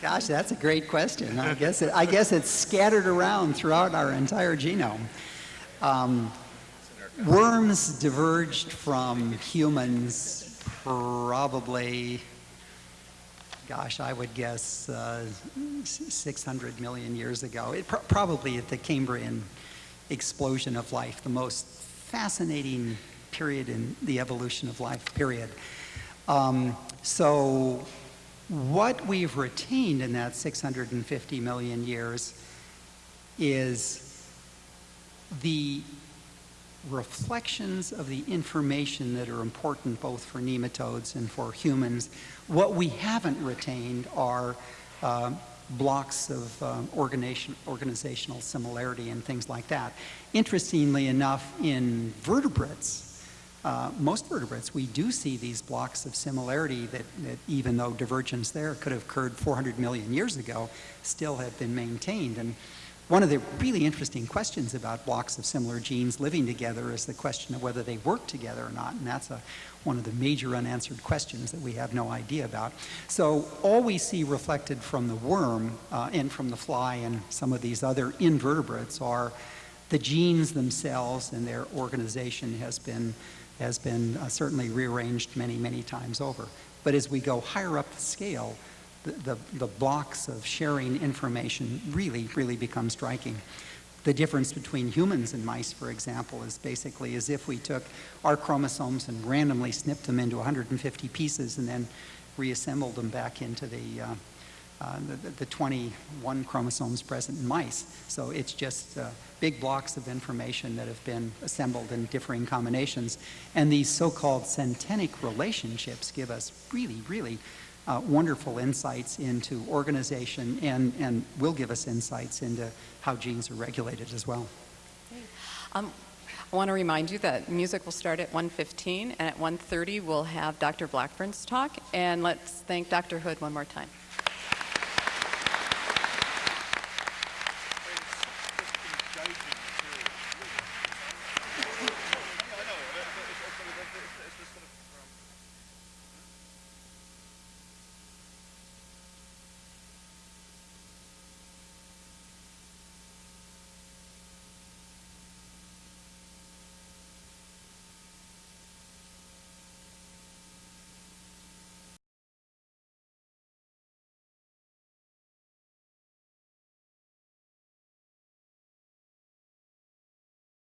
Gosh, that's a great question. I guess, it, I guess it's scattered around throughout our entire genome. Um, worms diverged from humans probably, gosh, I would guess uh, 600 million years ago. It, probably at the Cambrian explosion of life, the most fascinating period in the evolution of life, period. Um, so what we've retained in that 650 million years is the reflections of the information that are important both for nematodes and for humans. What we haven't retained are uh, blocks of uh, organization, organizational similarity and things like that. Interestingly enough, in vertebrates, uh, most vertebrates, we do see these blocks of similarity that, that even though divergence there could have occurred 400 million years ago, still have been maintained. And one of the really interesting questions about blocks of similar genes living together is the question of whether they work together or not. And that's a, one of the major unanswered questions that we have no idea about. So all we see reflected from the worm uh, and from the fly and some of these other invertebrates are the genes themselves and their organization has been, has been uh, certainly rearranged many, many times over. But as we go higher up the scale, the, the blocks of sharing information really, really become striking. The difference between humans and mice, for example, is basically as if we took our chromosomes and randomly snipped them into 150 pieces and then reassembled them back into the, uh, uh, the, the 21 chromosomes present in mice. So it's just uh, big blocks of information that have been assembled in differing combinations. And these so-called syntenic relationships give us really, really uh, wonderful insights into organization and, and will give us insights into how genes are regulated as well. Um, I want to remind you that music will start at 1.15, and at 1.30 we'll have Dr. Blackburn's talk. And let's thank Dr. Hood one more time.